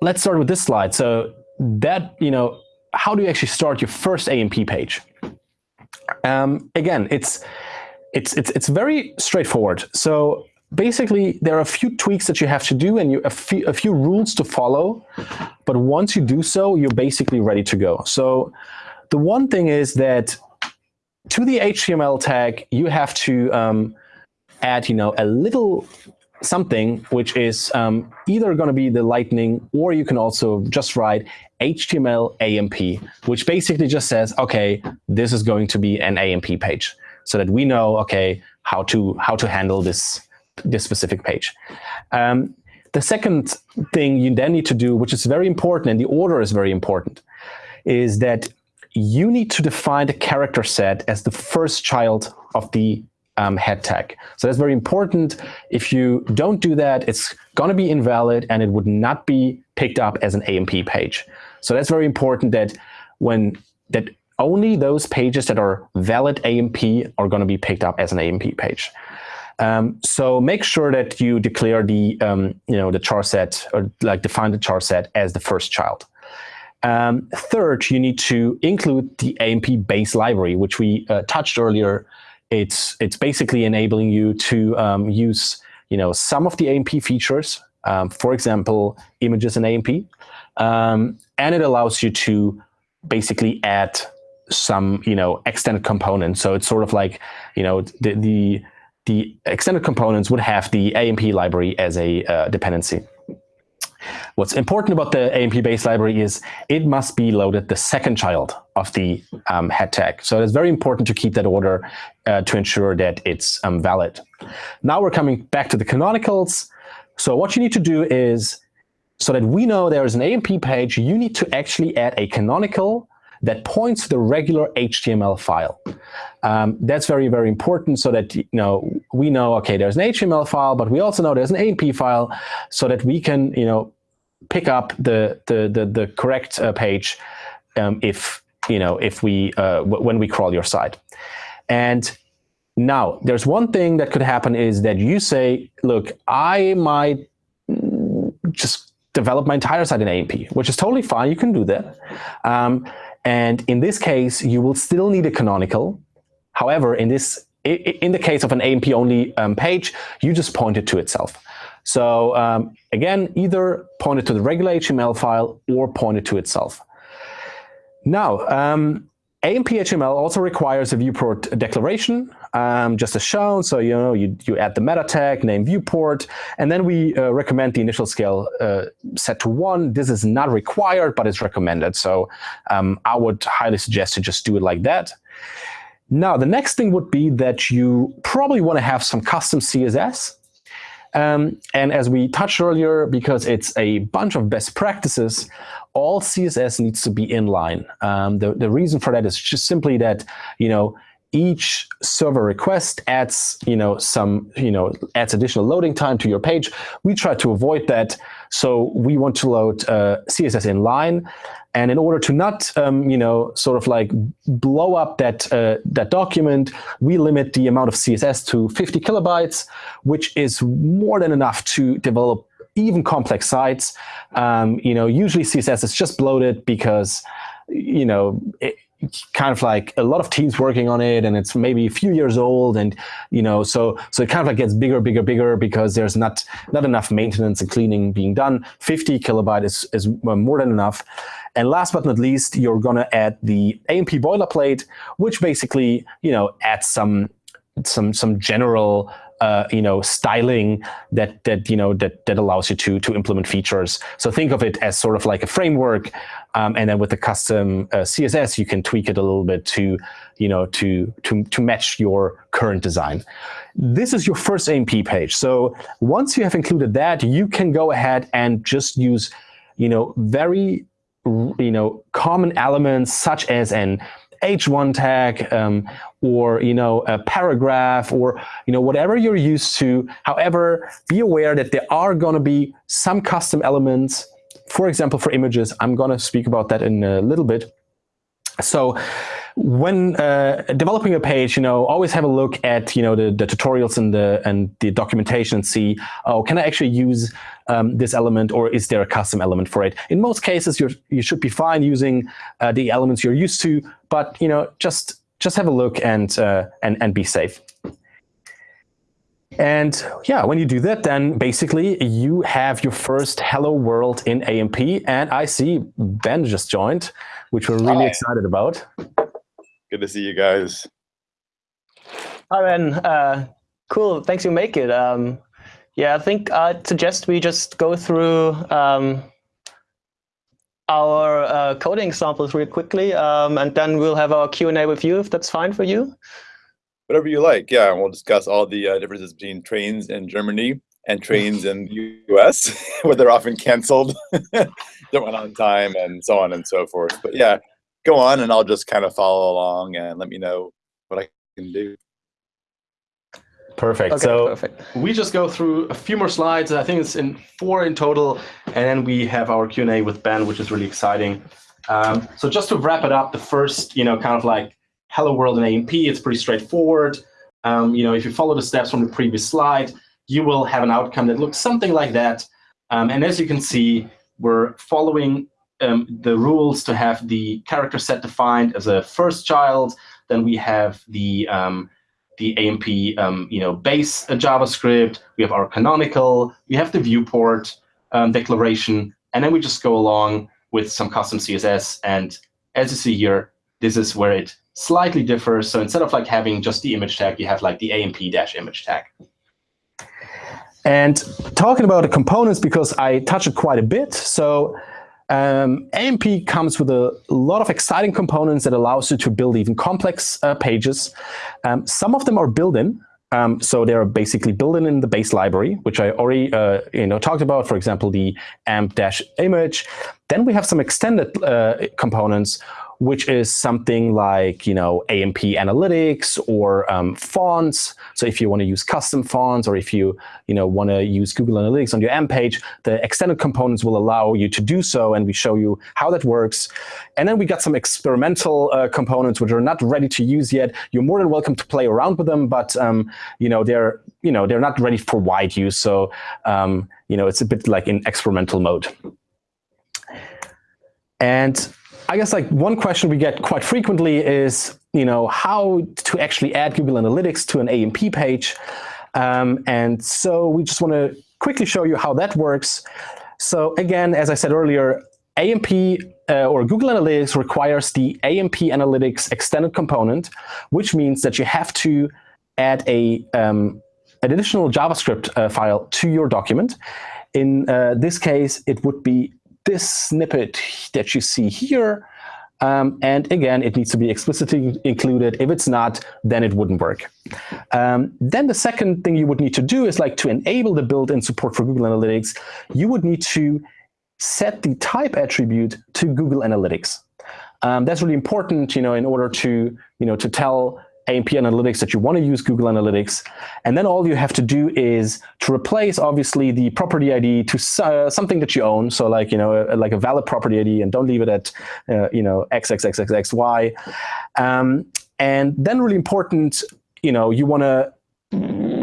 let's start with this slide. So that you know, how do you actually start your first AMP page? Um, again, it's, it's, it's, it's very straightforward. So basically, there are a few tweaks that you have to do and you, a, few, a few rules to follow. But once you do so, you're basically ready to go. So the one thing is that to the HTML tag, you have to um, add, you know, a little something which is um, either going to be the lightning or you can also just write HTML AMP, which basically just says, okay, this is going to be an AMP page so that we know, okay, how to how to handle this this specific page. Um, the second thing you then need to do, which is very important, and the order is very important, is that you need to define the character set as the first child of the um, head tag. So that's very important. If you don't do that, it's going to be invalid and it would not be picked up as an AMP page. So that's very important that when that only those pages that are valid AMP are going to be picked up as an AMP page. Um, so make sure that you declare the um, you know the char set or like define the char set as the first child. Um, third, you need to include the AMP base library, which we uh, touched earlier it's it's basically enabling you to um, use you know some of the AMP features, um, for example, images in AMP, um, and it allows you to basically add some you know extended components. So it's sort of like you know the the the extended components would have the AMP library as a uh, dependency. What's important about the AMP base library is it must be loaded the second child of the um, head tag. So it's very important to keep that order uh, to ensure that it's um, valid. Now we're coming back to the canonicals. So what you need to do is, so that we know there is an AMP page, you need to actually add a canonical that points to the regular HTML file. Um, that's very, very important so that you know we know, okay, there's an HTML file, but we also know there's an AMP file so that we can you know, pick up the, the, the, the correct uh, page um, if, you know, if we, uh, when we crawl your site. And now, there's one thing that could happen is that you say, look, I might just develop my entire site in AMP, which is totally fine. You can do that. Um, and in this case, you will still need a canonical. However, in this in the case of an AMP only um, page, you just point it to itself. So um, again, either point it to the regular HTML file or point it to itself. Now, um, AMP HTML also requires a viewport declaration, um, just as shown. So you know you, you add the meta tag, name viewport, and then we uh, recommend the initial scale uh, set to one. This is not required, but it's recommended. So um, I would highly suggest to just do it like that. Now, the next thing would be that you probably want to have some custom CSS. Um, and as we touched earlier, because it's a bunch of best practices, all CSS needs to be inline. Um, the, the reason for that is just simply that, you know, each server request adds, you know, some, you know, adds additional loading time to your page. We try to avoid that. So we want to load uh, CSS inline. And in order to not, um, you know, sort of like blow up that uh, that document, we limit the amount of CSS to 50 kilobytes, which is more than enough to develop even complex sites. Um, you know, usually CSS is just bloated because, you know, it, kind of like a lot of teams working on it and it's maybe a few years old and you know so so it kind of like gets bigger bigger bigger because there's not not enough maintenance and cleaning being done. 50 kilobyte is is uh, more than enough. And last but not least you're to add the amp boilerplate which basically you know adds some some some general uh, you know, styling that that you know that that allows you to to implement features. So think of it as sort of like a framework, um, and then with the custom uh, CSS, you can tweak it a little bit to you know to to to match your current design. This is your first AMP page. So once you have included that, you can go ahead and just use you know very you know common elements such as an H1 tag um, or you know a paragraph or you know whatever you're used to. However, be aware that there are going to be some custom elements. For example, for images, I'm going to speak about that in a little bit. So when uh, developing a page, you know, always have a look at, you know, the, the tutorials and the and the documentation and see, oh, can I actually use um, this element or is there a custom element for it? In most cases, you you should be fine using uh, the elements you're used to, but you know, just just have a look and uh, and and be safe. And yeah, when you do that, then basically you have your first hello world in AMP. And I see Ben just joined, which we're really Hi. excited about. Good to see you guys. Hi, Ben. Uh, cool. Thanks you make it. Um, yeah, I think I'd suggest we just go through um, our uh, coding samples real quickly, um, and then we'll have our Q&A with you, if that's fine for you. Whatever you like, yeah. We'll discuss all the uh, differences between trains in Germany and trains in the US, (laughs) where they're often canceled, (laughs) don't run on time, and so on and so forth. But yeah, go on and I'll just kind of follow along and let me know what I can do. Perfect. Okay, so perfect. we just go through a few more slides. I think it's in four in total, and then we have our Q and A with Ben, which is really exciting. Um, so just to wrap it up, the first, you know, kind of like hello world in AMP, it's pretty straightforward. Um, you know, if you follow the steps from the previous slide, you will have an outcome that looks something like that. Um, and as you can see, we're following um, the rules to have the character set defined as a first child. Then we have the um, the AMP um, you know base JavaScript. We have our canonical. We have the viewport um, declaration, and then we just go along with some custom CSS. And as you see here, this is where it slightly differs. So instead of like having just the image tag, you have like the AMP dash image tag. And talking about the components, because I touched it quite a bit. So um, AMP comes with a lot of exciting components that allows you to build even complex uh, pages. Um, some of them are built-in, um, so they're basically built-in in the base library, which I already uh, you know talked about. For example, the amp-image. Then we have some extended uh, components which is something like you know AMP analytics or um, fonts. So if you want to use custom fonts or if you you know want to use Google Analytics on your AMP page, the extended components will allow you to do so, and we show you how that works. And then we got some experimental uh, components which are not ready to use yet. You're more than welcome to play around with them, but um, you know they're you know they're not ready for wide use. So um, you know it's a bit like in experimental mode. And I guess like one question we get quite frequently is, you know, how to actually add Google Analytics to an AMP page. Um, and so we just want to quickly show you how that works. So again, as I said earlier, AMP uh, or Google Analytics requires the AMP Analytics extended component, which means that you have to add a um, an additional JavaScript uh, file to your document. In uh, this case, it would be this snippet that you see here. Um, and again, it needs to be explicitly included. If it's not, then it wouldn't work. Um, then the second thing you would need to do is like to enable the built-in support for Google Analytics, you would need to set the type attribute to Google Analytics. Um, that's really important, you know, in order to, you know, to tell AMP Analytics that you want to use Google Analytics. And then all you have to do is to replace, obviously, the property ID to uh, something that you own. So like, you know, a, like a valid property ID and don't leave it at, uh, you know, XXXXXY. Um, and then really important, you know, you want to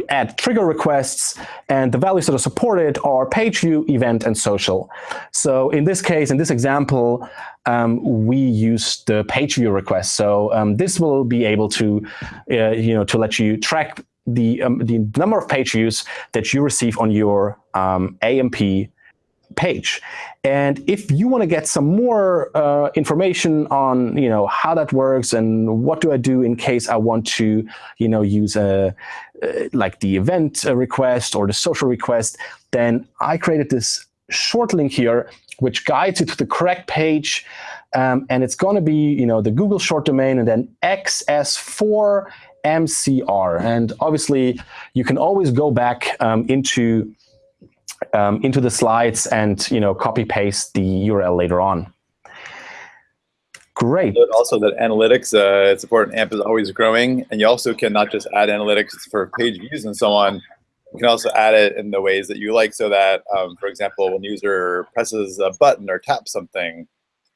add trigger requests, and the values that are supported are page view, event, and social. So in this case, in this example, um, we use the page view request. So um, this will be able to, uh, you know, to let you track the um, the number of page views that you receive on your um, AMP page. And if you want to get some more uh, information on, you know, how that works and what do I do in case I want to, you know, use a uh, like the event request or the social request, then I created this short link here which guides you to the correct page. Um, and it's going to be, you know, the Google short domain and then XS4 MCR. And obviously, you can always go back um, into um, into the slides and you know copy paste the URL later on. Great. Also, that analytics uh, support in AMP is always growing, and you also can not just add analytics for page views and so on. You can also add it in the ways that you like, so that, um, for example, when user presses a button or taps something,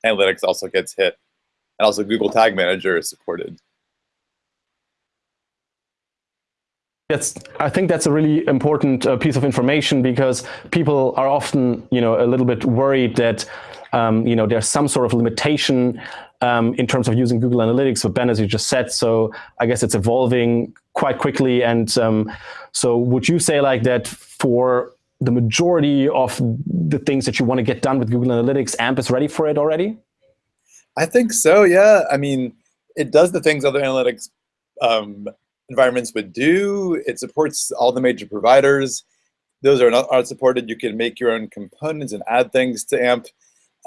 analytics also gets hit, and also Google Tag Manager is supported. That's, I think that's a really important uh, piece of information because people are often, you know, a little bit worried that, um, you know, there's some sort of limitation um, in terms of using Google Analytics. But Ben, as you just said, so I guess it's evolving quite quickly. And um, so would you say like that for the majority of the things that you want to get done with Google Analytics, AMP is ready for it already? I think so, yeah. I mean, it does the things other analytics um, environments would do. It supports all the major providers. Those are not are supported. You can make your own components and add things to AMP.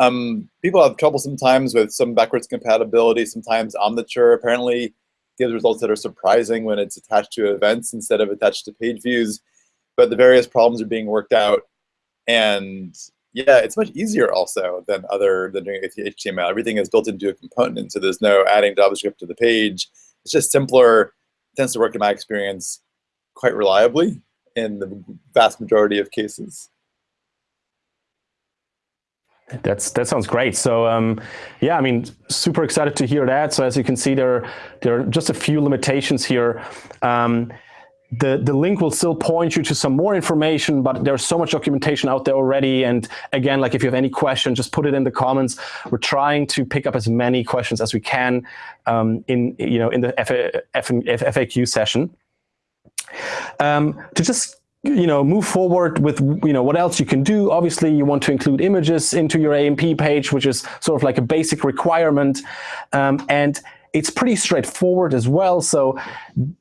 Um, people have trouble sometimes with some backwards compatibility. Sometimes Omniture apparently gives results that are surprising when it's attached to events instead of attached to page views. But the various problems are being worked out. And yeah, it's much easier also than other than doing HTML. Everything is built into a component, so there's no adding JavaScript to the page. It's just simpler tends to work in my experience quite reliably in the vast majority of cases. That's that sounds great. So um, yeah, I mean, super excited to hear that. So as you can see, there there are just a few limitations here. Um, the, the link will still point you to some more information, but there's so much documentation out there already. And again, like if you have any questions, just put it in the comments. We're trying to pick up as many questions as we can um, in, you know, in the FAQ session. Um, to just you know, move forward with, you know, what else you can do. Obviously, you want to include images into your AMP page, which is sort of like a basic requirement. Um, and it's pretty straightforward as well. So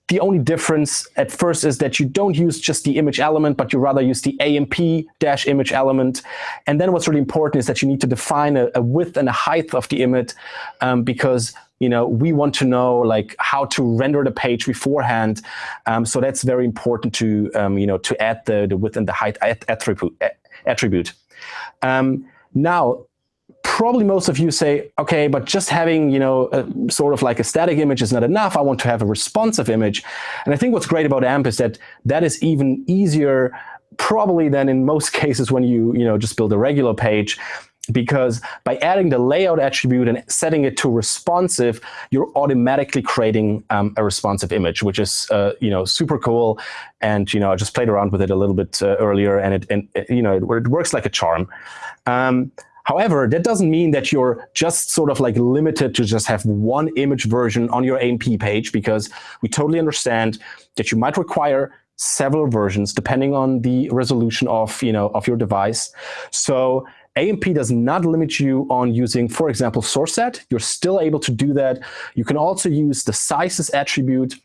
the only difference at first is that you don't use just the image element, but you rather use the AMP dash image element. And then what's really important is that you need to define a, a width and a height of the image um, because you know, we want to know like how to render the page beforehand. Um, so that's very important to, um, you know, to add the, the width and the height attribute. attribute. Um, now, probably most of you say, okay, but just having, you know, a, sort of like a static image is not enough. I want to have a responsive image. And I think what's great about AMP is that that is even easier probably than in most (laughs) cases when you, you know, just build a regular page because by adding the layout attribute and setting it to responsive, you're automatically creating um, a responsive image, which is uh, you know super cool. And you know I just played around with it a little bit uh, earlier, and it and you know it, it, works like a charm. Um, However, that doesn't mean that you're just sort of like limited to just have one image version on your AMP page, because we totally understand that you might require several versions depending on the resolution of, you know, of your device. So AMP does not limit you on using, for example, source set. You're still able to do that. You can also use the sizes attribute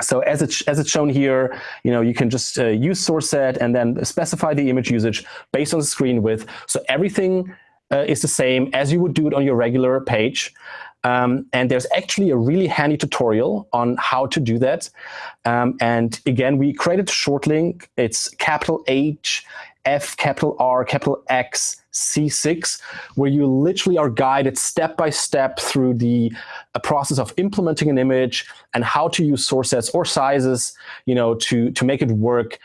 so as it's, as it's shown here, you know, you can just uh, use source set and then specify the image usage based on the screen width. So everything uh, is the same as you would do it on your regular page. Um, and there's actually a really handy tutorial on how to do that. Um, and again, we created a short link. It's capital H, F, capital R, capital X, C6, where you literally are guided step by step through the process of implementing an image and how to use source sets or sizes, you know, to, to make it work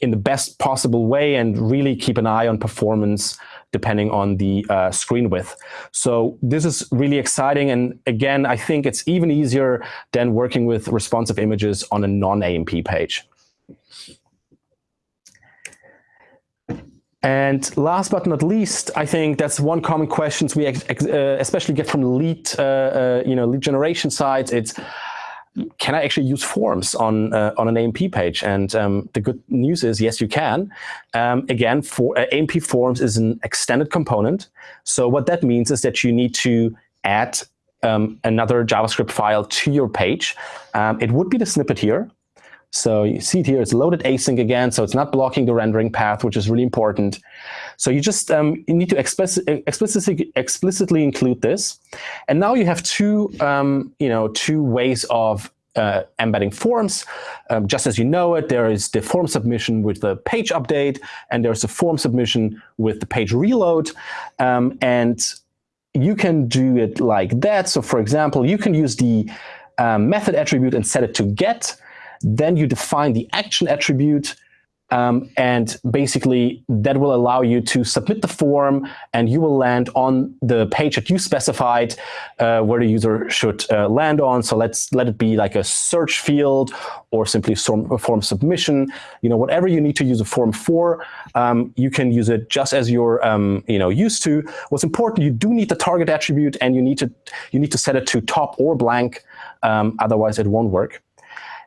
in the best possible way and really keep an eye on performance depending on the uh, screen width. So this is really exciting. And again, I think it's even easier than working with responsive images on a non-AMP page. And last but not least, I think that's one common questions we uh, especially get from lead, uh, uh, you know, lead generation sites. It's can I actually use forms on uh, on an AMP page? And um, the good news is, yes, you can. Um, again, for uh, AMP forms is an extended component. So what that means is that you need to add um, another JavaScript file to your page. Um, it would be the snippet here. So you see it here, it's loaded async again, so it's not blocking the rendering path, which is really important. So you just um, you need to explicitly, explicitly include this. And now you have two, um, you know, two ways of uh, embedding forms. Um, just as you know it, there is the form submission with the page update, and there's a form submission with the page reload. Um, and you can do it like that. So for example, you can use the um, method attribute and set it to get. Then you define the action attribute, um, and basically that will allow you to submit the form and you will land on the page that you specified uh, where the user should uh, land on. So let's let it be like a search field or simply a form submission. You know, whatever you need to use a form for, um, you can use it just as you're um, you know used to. What's important, you do need the target attribute and you need to you need to set it to top or blank. Um, otherwise, it won't work.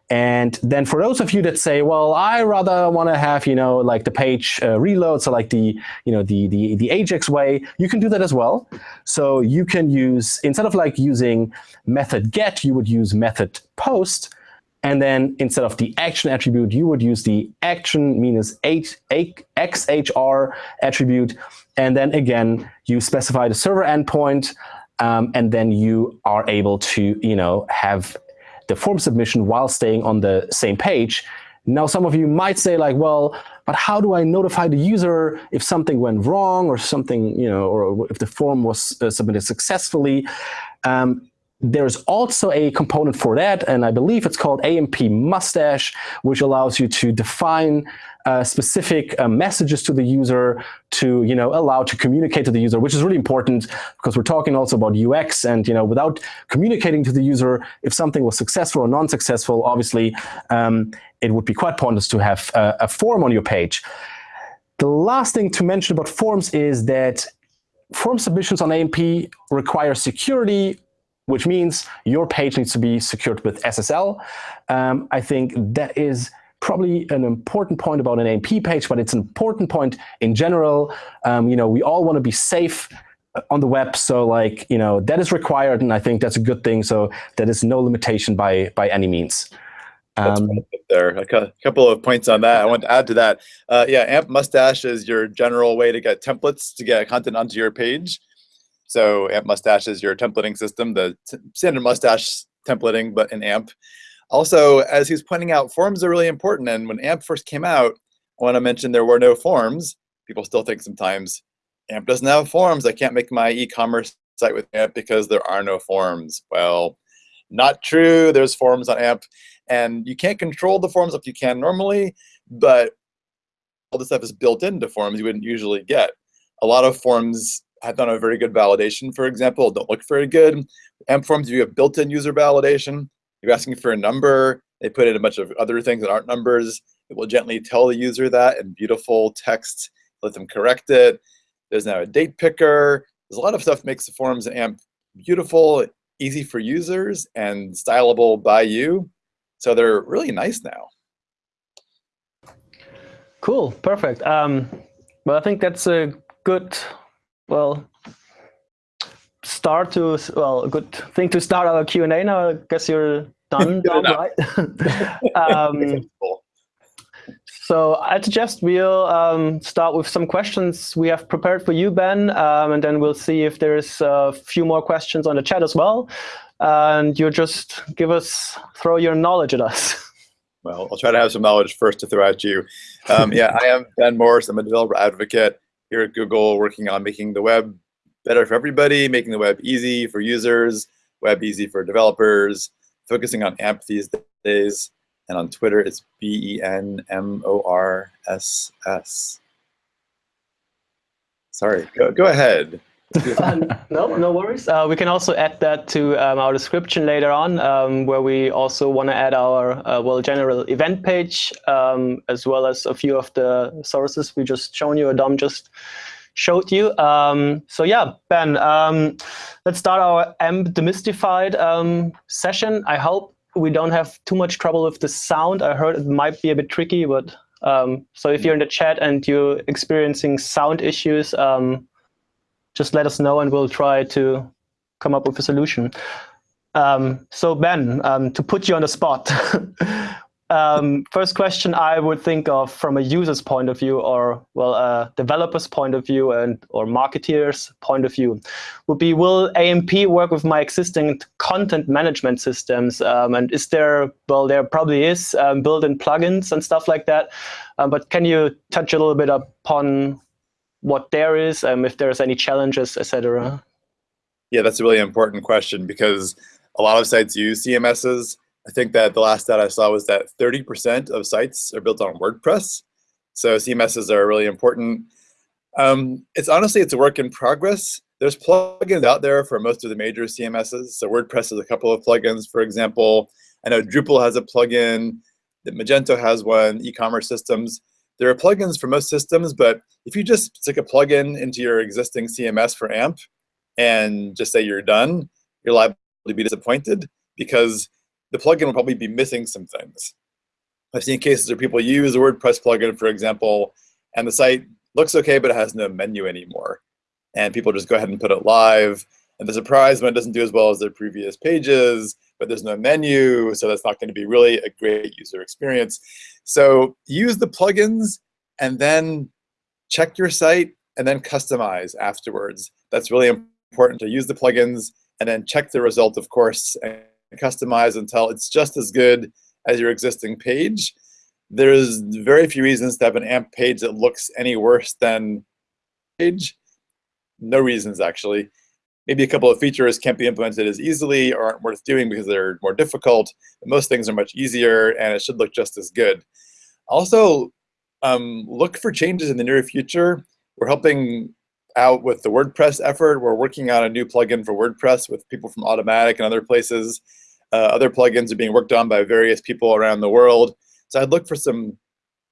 And then for those of you that say, well, I rather want to have, you know, like the page uh, reload, so like the, you know, the, the, the Ajax way, you can do that as well. So you can use, instead of like using method get, you would use method post. And then instead of the action attribute, you would use the action minus XHR attribute. And then again, you specify the server endpoint, um, and then you are able to, you know, have the form submission while staying on the same page. Now, some of you might say like, well, but how do I notify the user if something went wrong or something, you know, or if the form was uh, submitted successfully? Um, there's also a component for that, and I believe it's called AMP Mustache, which allows you to define uh, specific uh, messages to the user to you know allow to communicate to the user, which is really important because we're talking also about UX and you know without communicating to the user if something was successful or non-successful, obviously um, it would be quite pointless to have a, a form on your page. The last thing to mention about forms is that form submissions on AMP require security which means your page needs to be secured with SSL. Um, I think that is probably an important point about an AMP page, but it's an important point in general. Um, you know, we all want to be safe on the web. So like, you know, that is required. And I think that's a good thing. So that is no limitation by, by any means. Um, there, a couple of points on that. I want to add to that. Uh, yeah, AMP Mustache is your general way to get templates to get content onto your page. So AMP Mustache is your templating system, the standard Mustache templating, but in AMP. Also, as he's pointing out, forms are really important. And when AMP first came out, I want to mention there were no forms. People still think sometimes AMP doesn't have forms. I can't make my e-commerce site with AMP because there are no forms. Well, not true. There's forms on AMP. And you can't control the forms like you can normally, but all this stuff is built into forms you wouldn't usually get. A lot of forms have done a very good validation, for example, don't look very good. AMP forms, if you have built-in user validation. You're asking for a number. They put in a bunch of other things that aren't numbers. It will gently tell the user that in beautiful text, let them correct it. There's now a date picker. There's a lot of stuff makes the forms AMP beautiful, easy for users, and stylable by you. So they're really nice now. Cool, perfect. Um, well, I think that's a good, well, start to, well, good thing to start our Q&A now. I guess you're done, (laughs) done right? (laughs) um, so I suggest we'll um, start with some questions we have prepared for you, Ben, um, and then we'll see if there's a few more questions on the chat as well and you just give us, throw your knowledge at us. (laughs) Well, I'll try to have some knowledge first to throw at you. Um, yeah, I am Ben Morss. I'm a developer advocate here at Google working on making the web better for everybody, making the web easy for users, web easy for developers, focusing on AMP these days. And on Twitter, it's B-E-N-M-O-R-S-S. Sorry, go, go ahead. (laughs) no, no worries. Uh, we can also add that to um, our description later on, um, where we also want to add our uh, well general event page, um, as well as a few of the sources we just shown you, Dom just showed you. Um, so yeah, Ben, um, let's start our AMP demystified um, session. I hope we don't have too much trouble with the sound. I heard it might be a bit tricky, but so if you're in the chat and you're experiencing sound issues, just let us know and we'll try to come up with a solution. Um, so Ben, um, to put you on the spot, (laughs) um, first question I would think of from a user's point of view or, well, a developer's point of view and or marketeer's point of view would be, will AMP work with my existing content management systems? Um, and is there, well, there probably is um, built-in plugins and stuff like that. Um, but can you touch a little bit upon what there is, um, if there's any challenges, etc. Yeah, that's a really important question because a lot of sites use CMSs. I think that the last stat I saw was that 30% of sites are built on WordPress. So CMSs are really important. Um, it's honestly, it's a work in progress. There's plugins out there for most of the major CMSs. So WordPress has a couple of plugins, for example. I know Drupal has a plugin, Magento has one, e-commerce systems. There are plugins for most systems, but if you just stick a plugin into your existing CMS for AMP and just say you're done, you're liable to be disappointed because the plugin will probably be missing some things. I've seen cases where people use a WordPress plugin, for example, and the site looks okay, but it has no menu anymore. And people just go ahead and put it live, and they're surprised when it doesn't do as well as their previous pages, but there's no menu, so that's not going to be really a great user experience. So use the plugins and then check your site and then customize afterwards. That's really important to use the plugins and then check the result, of course, customize until it's just as good as your existing page. There's very few reasons to have an AMP page that looks any worse than page. No reasons, actually. Maybe a couple of features can't be implemented as easily or aren't worth doing because they're more difficult. But most things are much easier, and it should look just as good. Also, um, look for changes in the near future. We're helping out with the WordPress effort. We're working on a new plugin for WordPress with people from Automattic and other places. Uh, other plugins are being worked on by various people around the world. So I'd look for some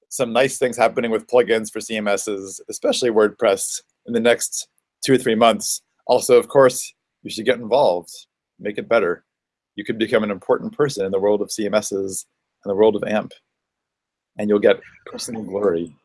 some nice things happening with plugins for CMSs, especially WordPress, in the next two or three months. Also, of course, you should get involved, make it better. You could become an important person in the world of CMSs and the world of AMP, and you'll get personal glory.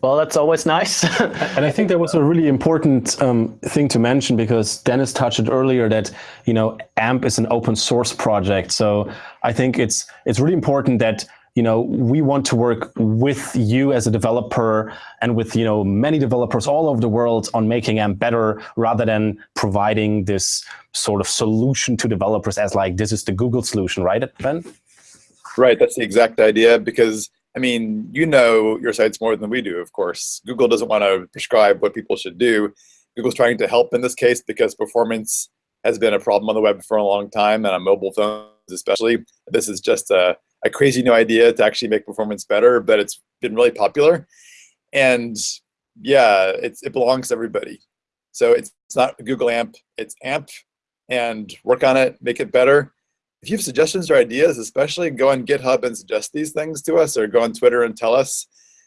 Well, that's always nice. (laughs) and I think that was a really important um, thing to mention because Dennis touched it earlier that you know AMP is an open source project. So I think it's it's really important that you know we want to work with you as a developer and with you know many developers all over the world on making AMP better rather than providing this sort of solution to developers as like this is the Google solution, right, Ben? Right. That's the exact idea because I mean, you know your sites more than we do, of course. Google doesn't want to prescribe what people should do. Google's trying to help in this case because performance has been a problem on the web for a long time and on mobile phones especially. This is just a, a crazy new idea to actually make performance better, but it's been really popular. And yeah, it's, it belongs to everybody. So it's, it's not Google AMP, it's AMP and work on it, make it better if you have suggestions or ideas, especially go on GitHub and suggest these things to us or go on Twitter and tell us.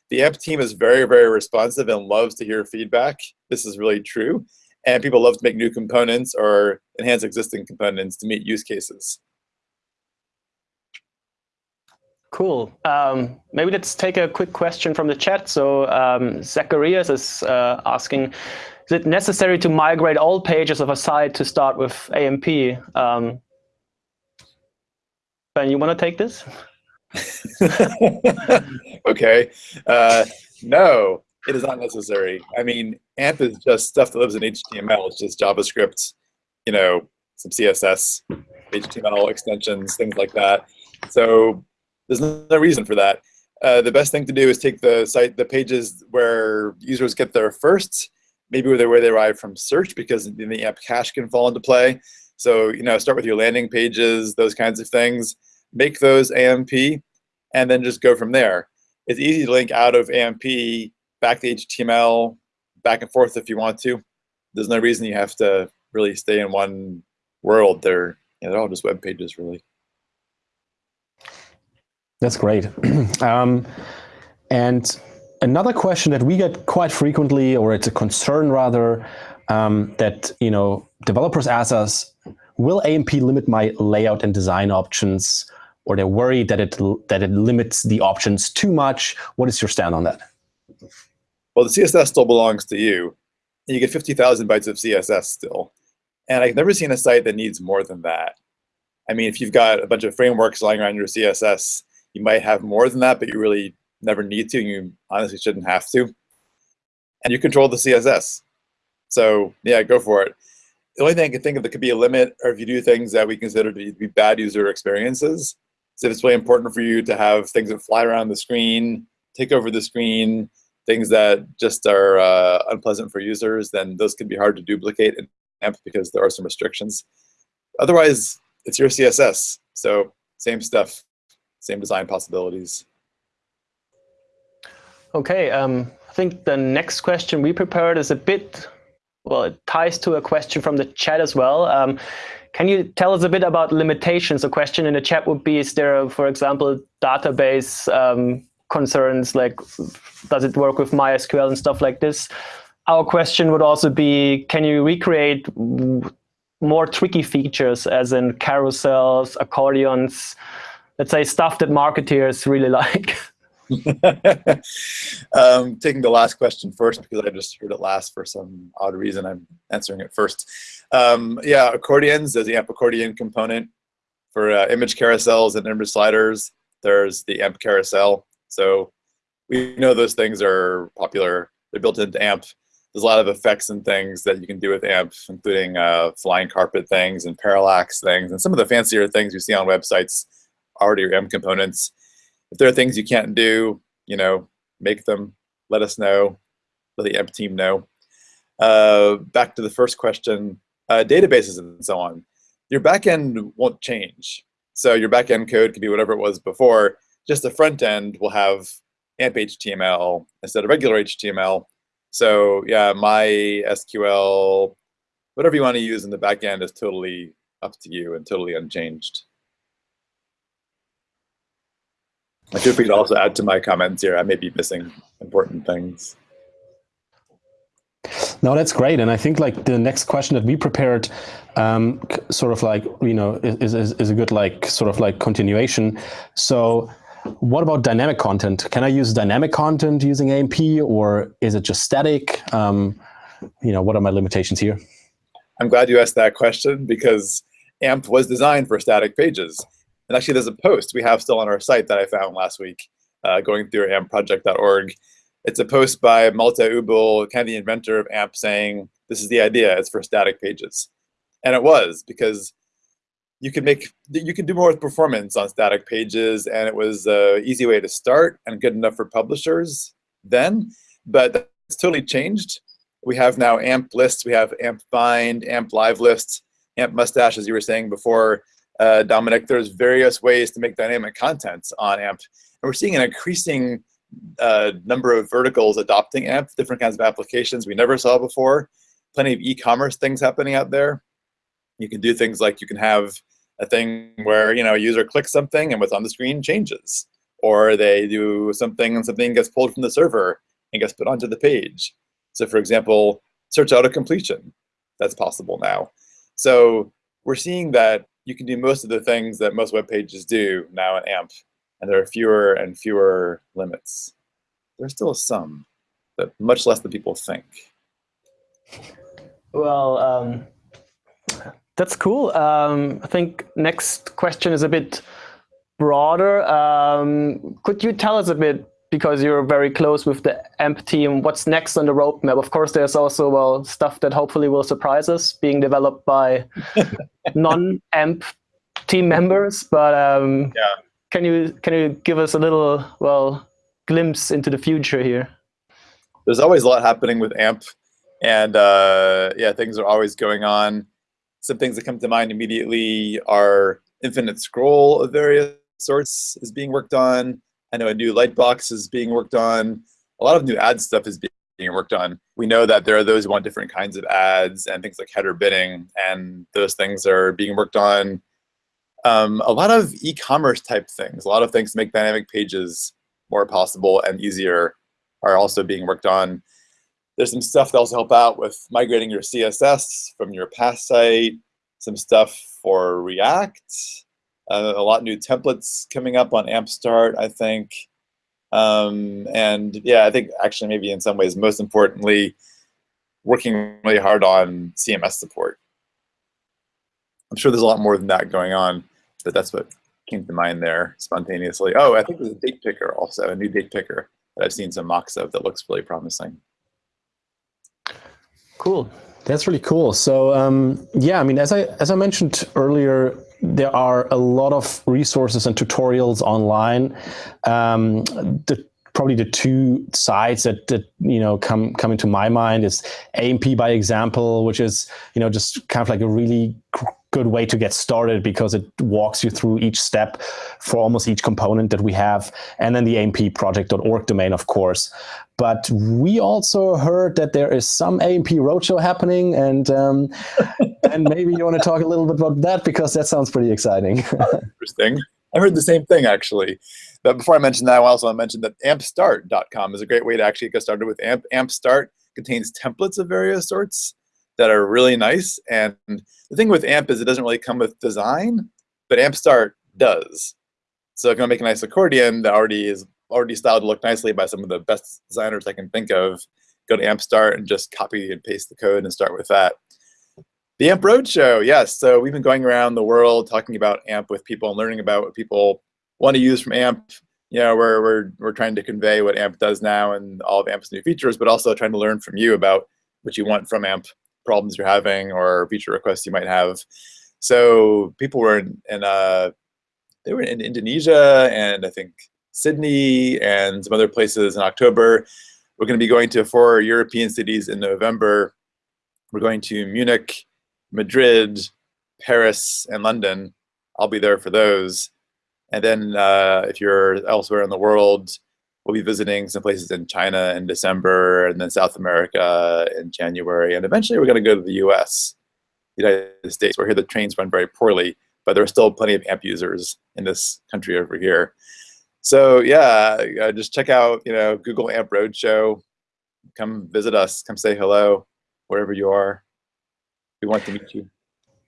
The AMP team is very, very responsive and loves to hear feedback. This is really true. And people love to make new components or enhance existing components to meet use cases. Cool. Um, maybe let's take a quick question from the chat. So um, Zacharias is uh, asking, is it necessary to migrate all pages of a site to start with AMP? Um, Ben, you want to take this? (laughs) okay. Uh, no, it is not necessary. I mean, AMP is just stuff that lives in HTML. It's just JavaScript, you know, some CSS, HTML extensions, things like that. So there's no reason for that. Uh, the best thing to do is take the site, the pages where users get there first, maybe where they, where they arrive from search, because then the AMP cache can fall into play. So, you know, start with your landing pages, those kinds of things, make those AMP, and then just go from there. It's easy to link out of AMP back to HTML, back and forth if you want to. There's no reason you have to really stay in one world. They're, you know, they're all just web pages, really. That's great. (clears throat) um, and another question that we get quite frequently, or it's a concern rather, um, that you know developers ask us, will AMP limit my layout and design options? Or they're worried that it, that it limits the options too much. What is your stand on that? Well, the CSS still belongs to you. You get 50,000 bytes of CSS still. And I've never seen a site that needs more than that. I mean, if you've got a bunch of frameworks lying around your CSS, you might have more than that, but you really never need to. You honestly shouldn't have to. And you control the CSS. So yeah, go for it the only thing I can think of that could be a limit are if you do things that we consider to be bad user experiences. So if it's really important for you to have things that fly around the screen, take over the screen, things that just are uh, unpleasant for users, then those can be hard to duplicate in AMP because there are some restrictions. Otherwise, it's your CSS. So same stuff, same design possibilities. Okay, um, I think the next question we prepared is a bit well, it ties to a question from the chat as well. Um, can you tell us a bit about limitations? A question in the chat would be, is there, for example, database um, concerns, like does it work with MySQL and stuff like this? Our question would also be, can you recreate more tricky features as in carousels, accordions, let's say stuff that marketeers really (laughs) like? (laughs) um, taking the last question first because I just heard it last for some odd reason. I'm answering it first. Um, yeah, accordions. There's the AMP accordion component for uh, image carousels and image sliders. There's the AMP carousel. So we know those things are popular. They're built into AMP. There's a lot of effects and things that you can do with AMP, including uh, flying carpet things and parallax things, and some of the fancier things you see on websites already are AMP components if there are things you can't do, you know, make them, let us know, let the AMP team know. Uh, back to the first question, uh, databases and so on. Your backend won't change. So your backend code can be whatever it was before, just the front end will have AMP HTML instead of regular HTML. So yeah, my SQL, whatever you want to use in the backend is totally up to you and totally unchanged. I feel free to also add to my comments here. I may be missing important things. No, that's great. And I think like the next question that we prepared um, sort of like, you know, is, is, is a good like sort of like continuation. So what about dynamic content? Can I use dynamic content using AMP or is it just static? Um, you know, what are my limitations here? I'm glad you asked that question because AMP was designed for static pages. And actually, there's a post we have still on our site that I found last week, uh, going through ampproject.org. It's a post by Malte Ubl, kind of the inventor of AMP, saying this is the idea. It's for static pages, and it was because you can make you can do more with performance on static pages, and it was an easy way to start and good enough for publishers then. But it's totally changed. We have now AMP lists. We have AMP bind, AMP live lists, AMP mustache, as you were saying before uh, Dominic, there's various ways to make dynamic content on AMP. And we're seeing an increasing uh, number of verticals adopting AMP, different kinds of applications we never saw before. Plenty of e-commerce things happening out there. You can do things like you can have a thing where you know a user clicks something and what's on the screen changes. Or they do something and something gets pulled from the server and gets put onto the page. So for example, search auto completion. That's possible now. So we're seeing that you can do most of the things that most web pages do now in AMP, and there are fewer and fewer limits. There's still some, but much less than people think. Well, um, that's cool. Um, I think next question is a bit broader. Um, could you tell us a bit because you're very close with the AMP team. What's next on the roadmap? Of course, there's also well stuff that hopefully will surprise us, being developed by (laughs) non-AMP team members. But um, yeah. can you can you give us a little well glimpse into the future here? There's always a lot happening with AMP, and uh, yeah, things are always going on. Some things that come to mind immediately are infinite scroll of various sorts is being worked on. I know a new Lightbox is being worked on. A lot of new ad stuff is being worked on. We know that there are those who want different kinds of ads and things like header bidding, and those things are being worked on. Um, a lot of e-commerce type things, a lot of things to make dynamic pages more possible and easier are also being worked on. There's some stuff that also help out with migrating your CSS from your past site, some stuff for React, uh, a lot of new templates coming up on AMP Start, I think. Um, and yeah, I think actually maybe in some ways, most importantly, working really hard on CMS support. I'm sure there's a lot more than that going on, but that's what came to mind there spontaneously. Oh, I think there's a date picker also, a new date picker that I've seen some mocks of that looks really promising. Cool. That's really cool. So um, yeah, I mean, as I as I mentioned earlier, there are a lot of resources and tutorials online. Um, the, probably the two sides that, that you know come come into my mind is AMP by example, which is you know just kind of like a really good way to get started because it walks you through each step for almost each component that we have. And then the ampproject.org domain, of course. But we also heard that there is some AMP Roadshow happening, and um, (laughs) and maybe you want to talk a little bit about that because that sounds pretty exciting. (laughs) Interesting. I heard the same thing actually. But before I mention that, I also want to mention that ampstart.com is a great way to actually get started with AMP. AMP Start contains templates of various sorts that are really nice. And the thing with AMP is it doesn't really come with design, but AMP Start does. So if you want to make a nice accordion that already is already styled to look nicely by some of the best designers I can think of, go to AMP Start and just copy and paste the code and start with that. The AMP Roadshow, yes. So we've been going around the world talking about AMP with people and learning about what people want to use from AMP. You know, we're, we're, we're trying to convey what AMP does now and all of AMP's new features, but also trying to learn from you about what you want from AMP problems you're having or feature requests you might have. So people were in, in uh, they were in Indonesia and I think Sydney and some other places in October. We're going to be going to four European cities in November. We're going to Munich, Madrid, Paris, and London. I'll be there for those. And then uh, if you're elsewhere in the world, we'll be visiting some places in China in December and then South America in January. And eventually we're going to go to the US, the United States, where here the trains run very poorly, but there are still plenty of AMP users in this country over here. So yeah, uh, just check out, you know, Google AMP Roadshow. Come visit us, come say hello, wherever you are. We want to meet you.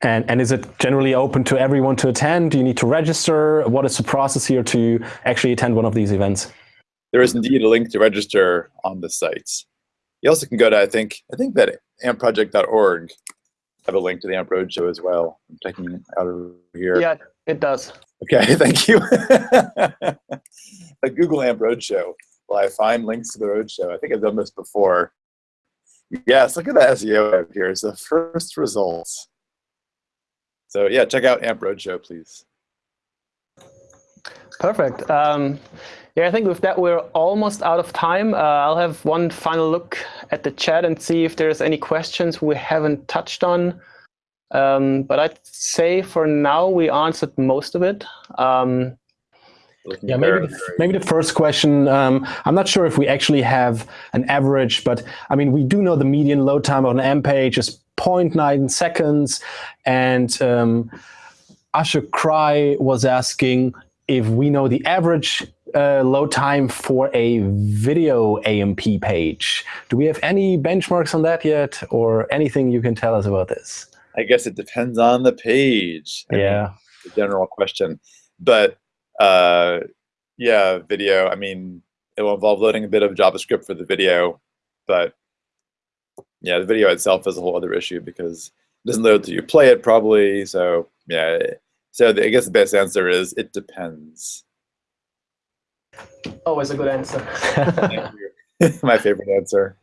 And, and is it generally open to everyone to attend? Do you need to register? What is the process here to actually attend one of these events? There is indeed a link to register on the site. You also can go to, I think, I think that ampproject.org have a link to the AMP Roadshow as well. I'm checking out over here. Yeah, it does. Okay, (laughs) thank you. a (laughs) Google AMP Roadshow. Will I find links to the Roadshow? I think I've done this before. Yes, look at the SEO up here. It's the first results. So yeah, check out AMP Roadshow, please. Perfect. Um, yeah, I think with that, we're almost out of time. Uh, I'll have one final look at the chat and see if there's any questions we haven't touched on. Um, but I'd say for now, we answered most of it. Um, yeah, maybe the, maybe the first question. Um, I'm not sure if we actually have an average, but I mean, we do know the median load time on an AMP page is 0.9 seconds. And um, Asher Cry was asking if we know the average uh, load time for a video AMP page. Do we have any benchmarks on that yet or anything you can tell us about this? I guess it depends on the page. I yeah. Mean, the general question. But uh, yeah, video, I mean, it will involve loading a bit of JavaScript for the video, but yeah, the video itself is a whole other issue because it doesn't load till you play it probably. So yeah, so the, I guess the best answer is it depends. Always a good answer. (laughs) (laughs) My favorite answer.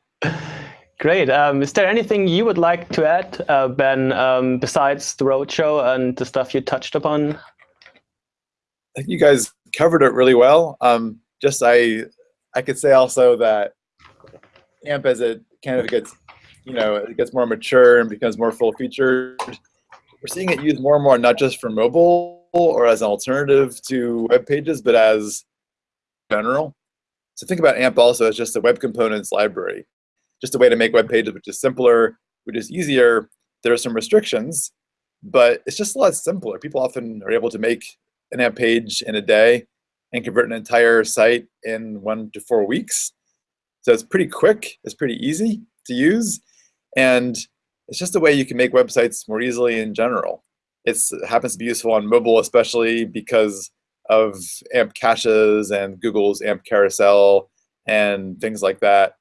Great. Um, is there anything you would like to add, uh, Ben, um, besides the roadshow and the stuff you touched upon? I think you guys covered it really well. Um, just I, I could say also that AMP as it kind of gets, you know, it gets more mature and becomes more full featured. We're seeing it used more and more, not just for mobile or as an alternative to web pages, but as general. So think about AMP also as just a web components library, just a way to make web pages which is simpler, which is easier. There are some restrictions, but it's just a lot simpler. People often are able to make an AMP page in a day and convert an entire site in one to four weeks. So it's pretty quick, it's pretty easy to use, and it's just a way you can make websites more easily in general. It's, it happens to be useful on mobile, especially because of AMP caches and Google's AMP carousel and things like that.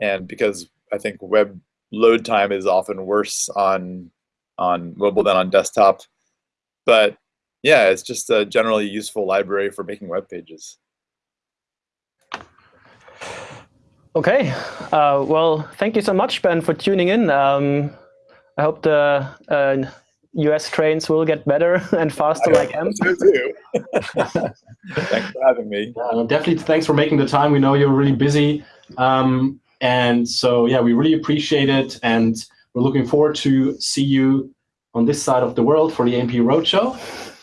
And because I think web load time is often worse on on mobile than on desktop. But yeah, it's just a generally useful library for making web pages. Okay, uh, well, thank you so much, Ben, for tuning in. Um, I hope the uh, US trains will get better (laughs) and faster I like M. So too. (laughs) thanks for having me. Uh, definitely thanks for making the time. We know you're really busy. Um, and so, yeah, we really appreciate it. And we're looking forward to see you on this side of the world for the AMP Roadshow.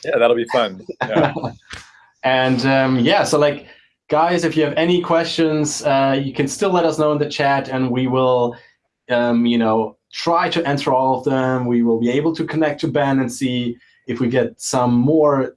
Yeah, that'll be fun. Yeah. (laughs) and um, yeah, so like, guys, if you have any questions, uh, you can still let us know in the chat and we will, um, you know, try to answer all of them. We will be able to connect to Ben and see if we get some more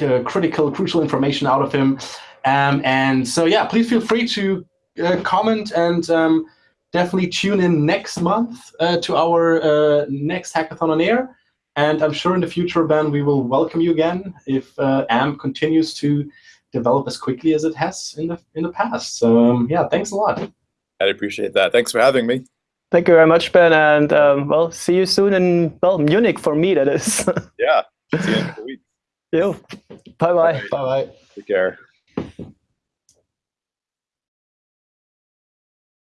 uh, critical, crucial information out of him. Um, and so, yeah, please feel free to uh, comment and um, definitely tune in next month uh, to our uh, next Hackathon on Air. And I'm sure in the future, Ben, we will welcome you again if AMP continues to develop as quickly as it has in the in the past. So um, yeah, thanks a lot. I appreciate that. Thanks for having me. Thank you very much, Ben, and um, well, see you soon in well Munich for me. That is. (laughs) yeah. See you in a week. You. Bye bye. Bye bye. Take care.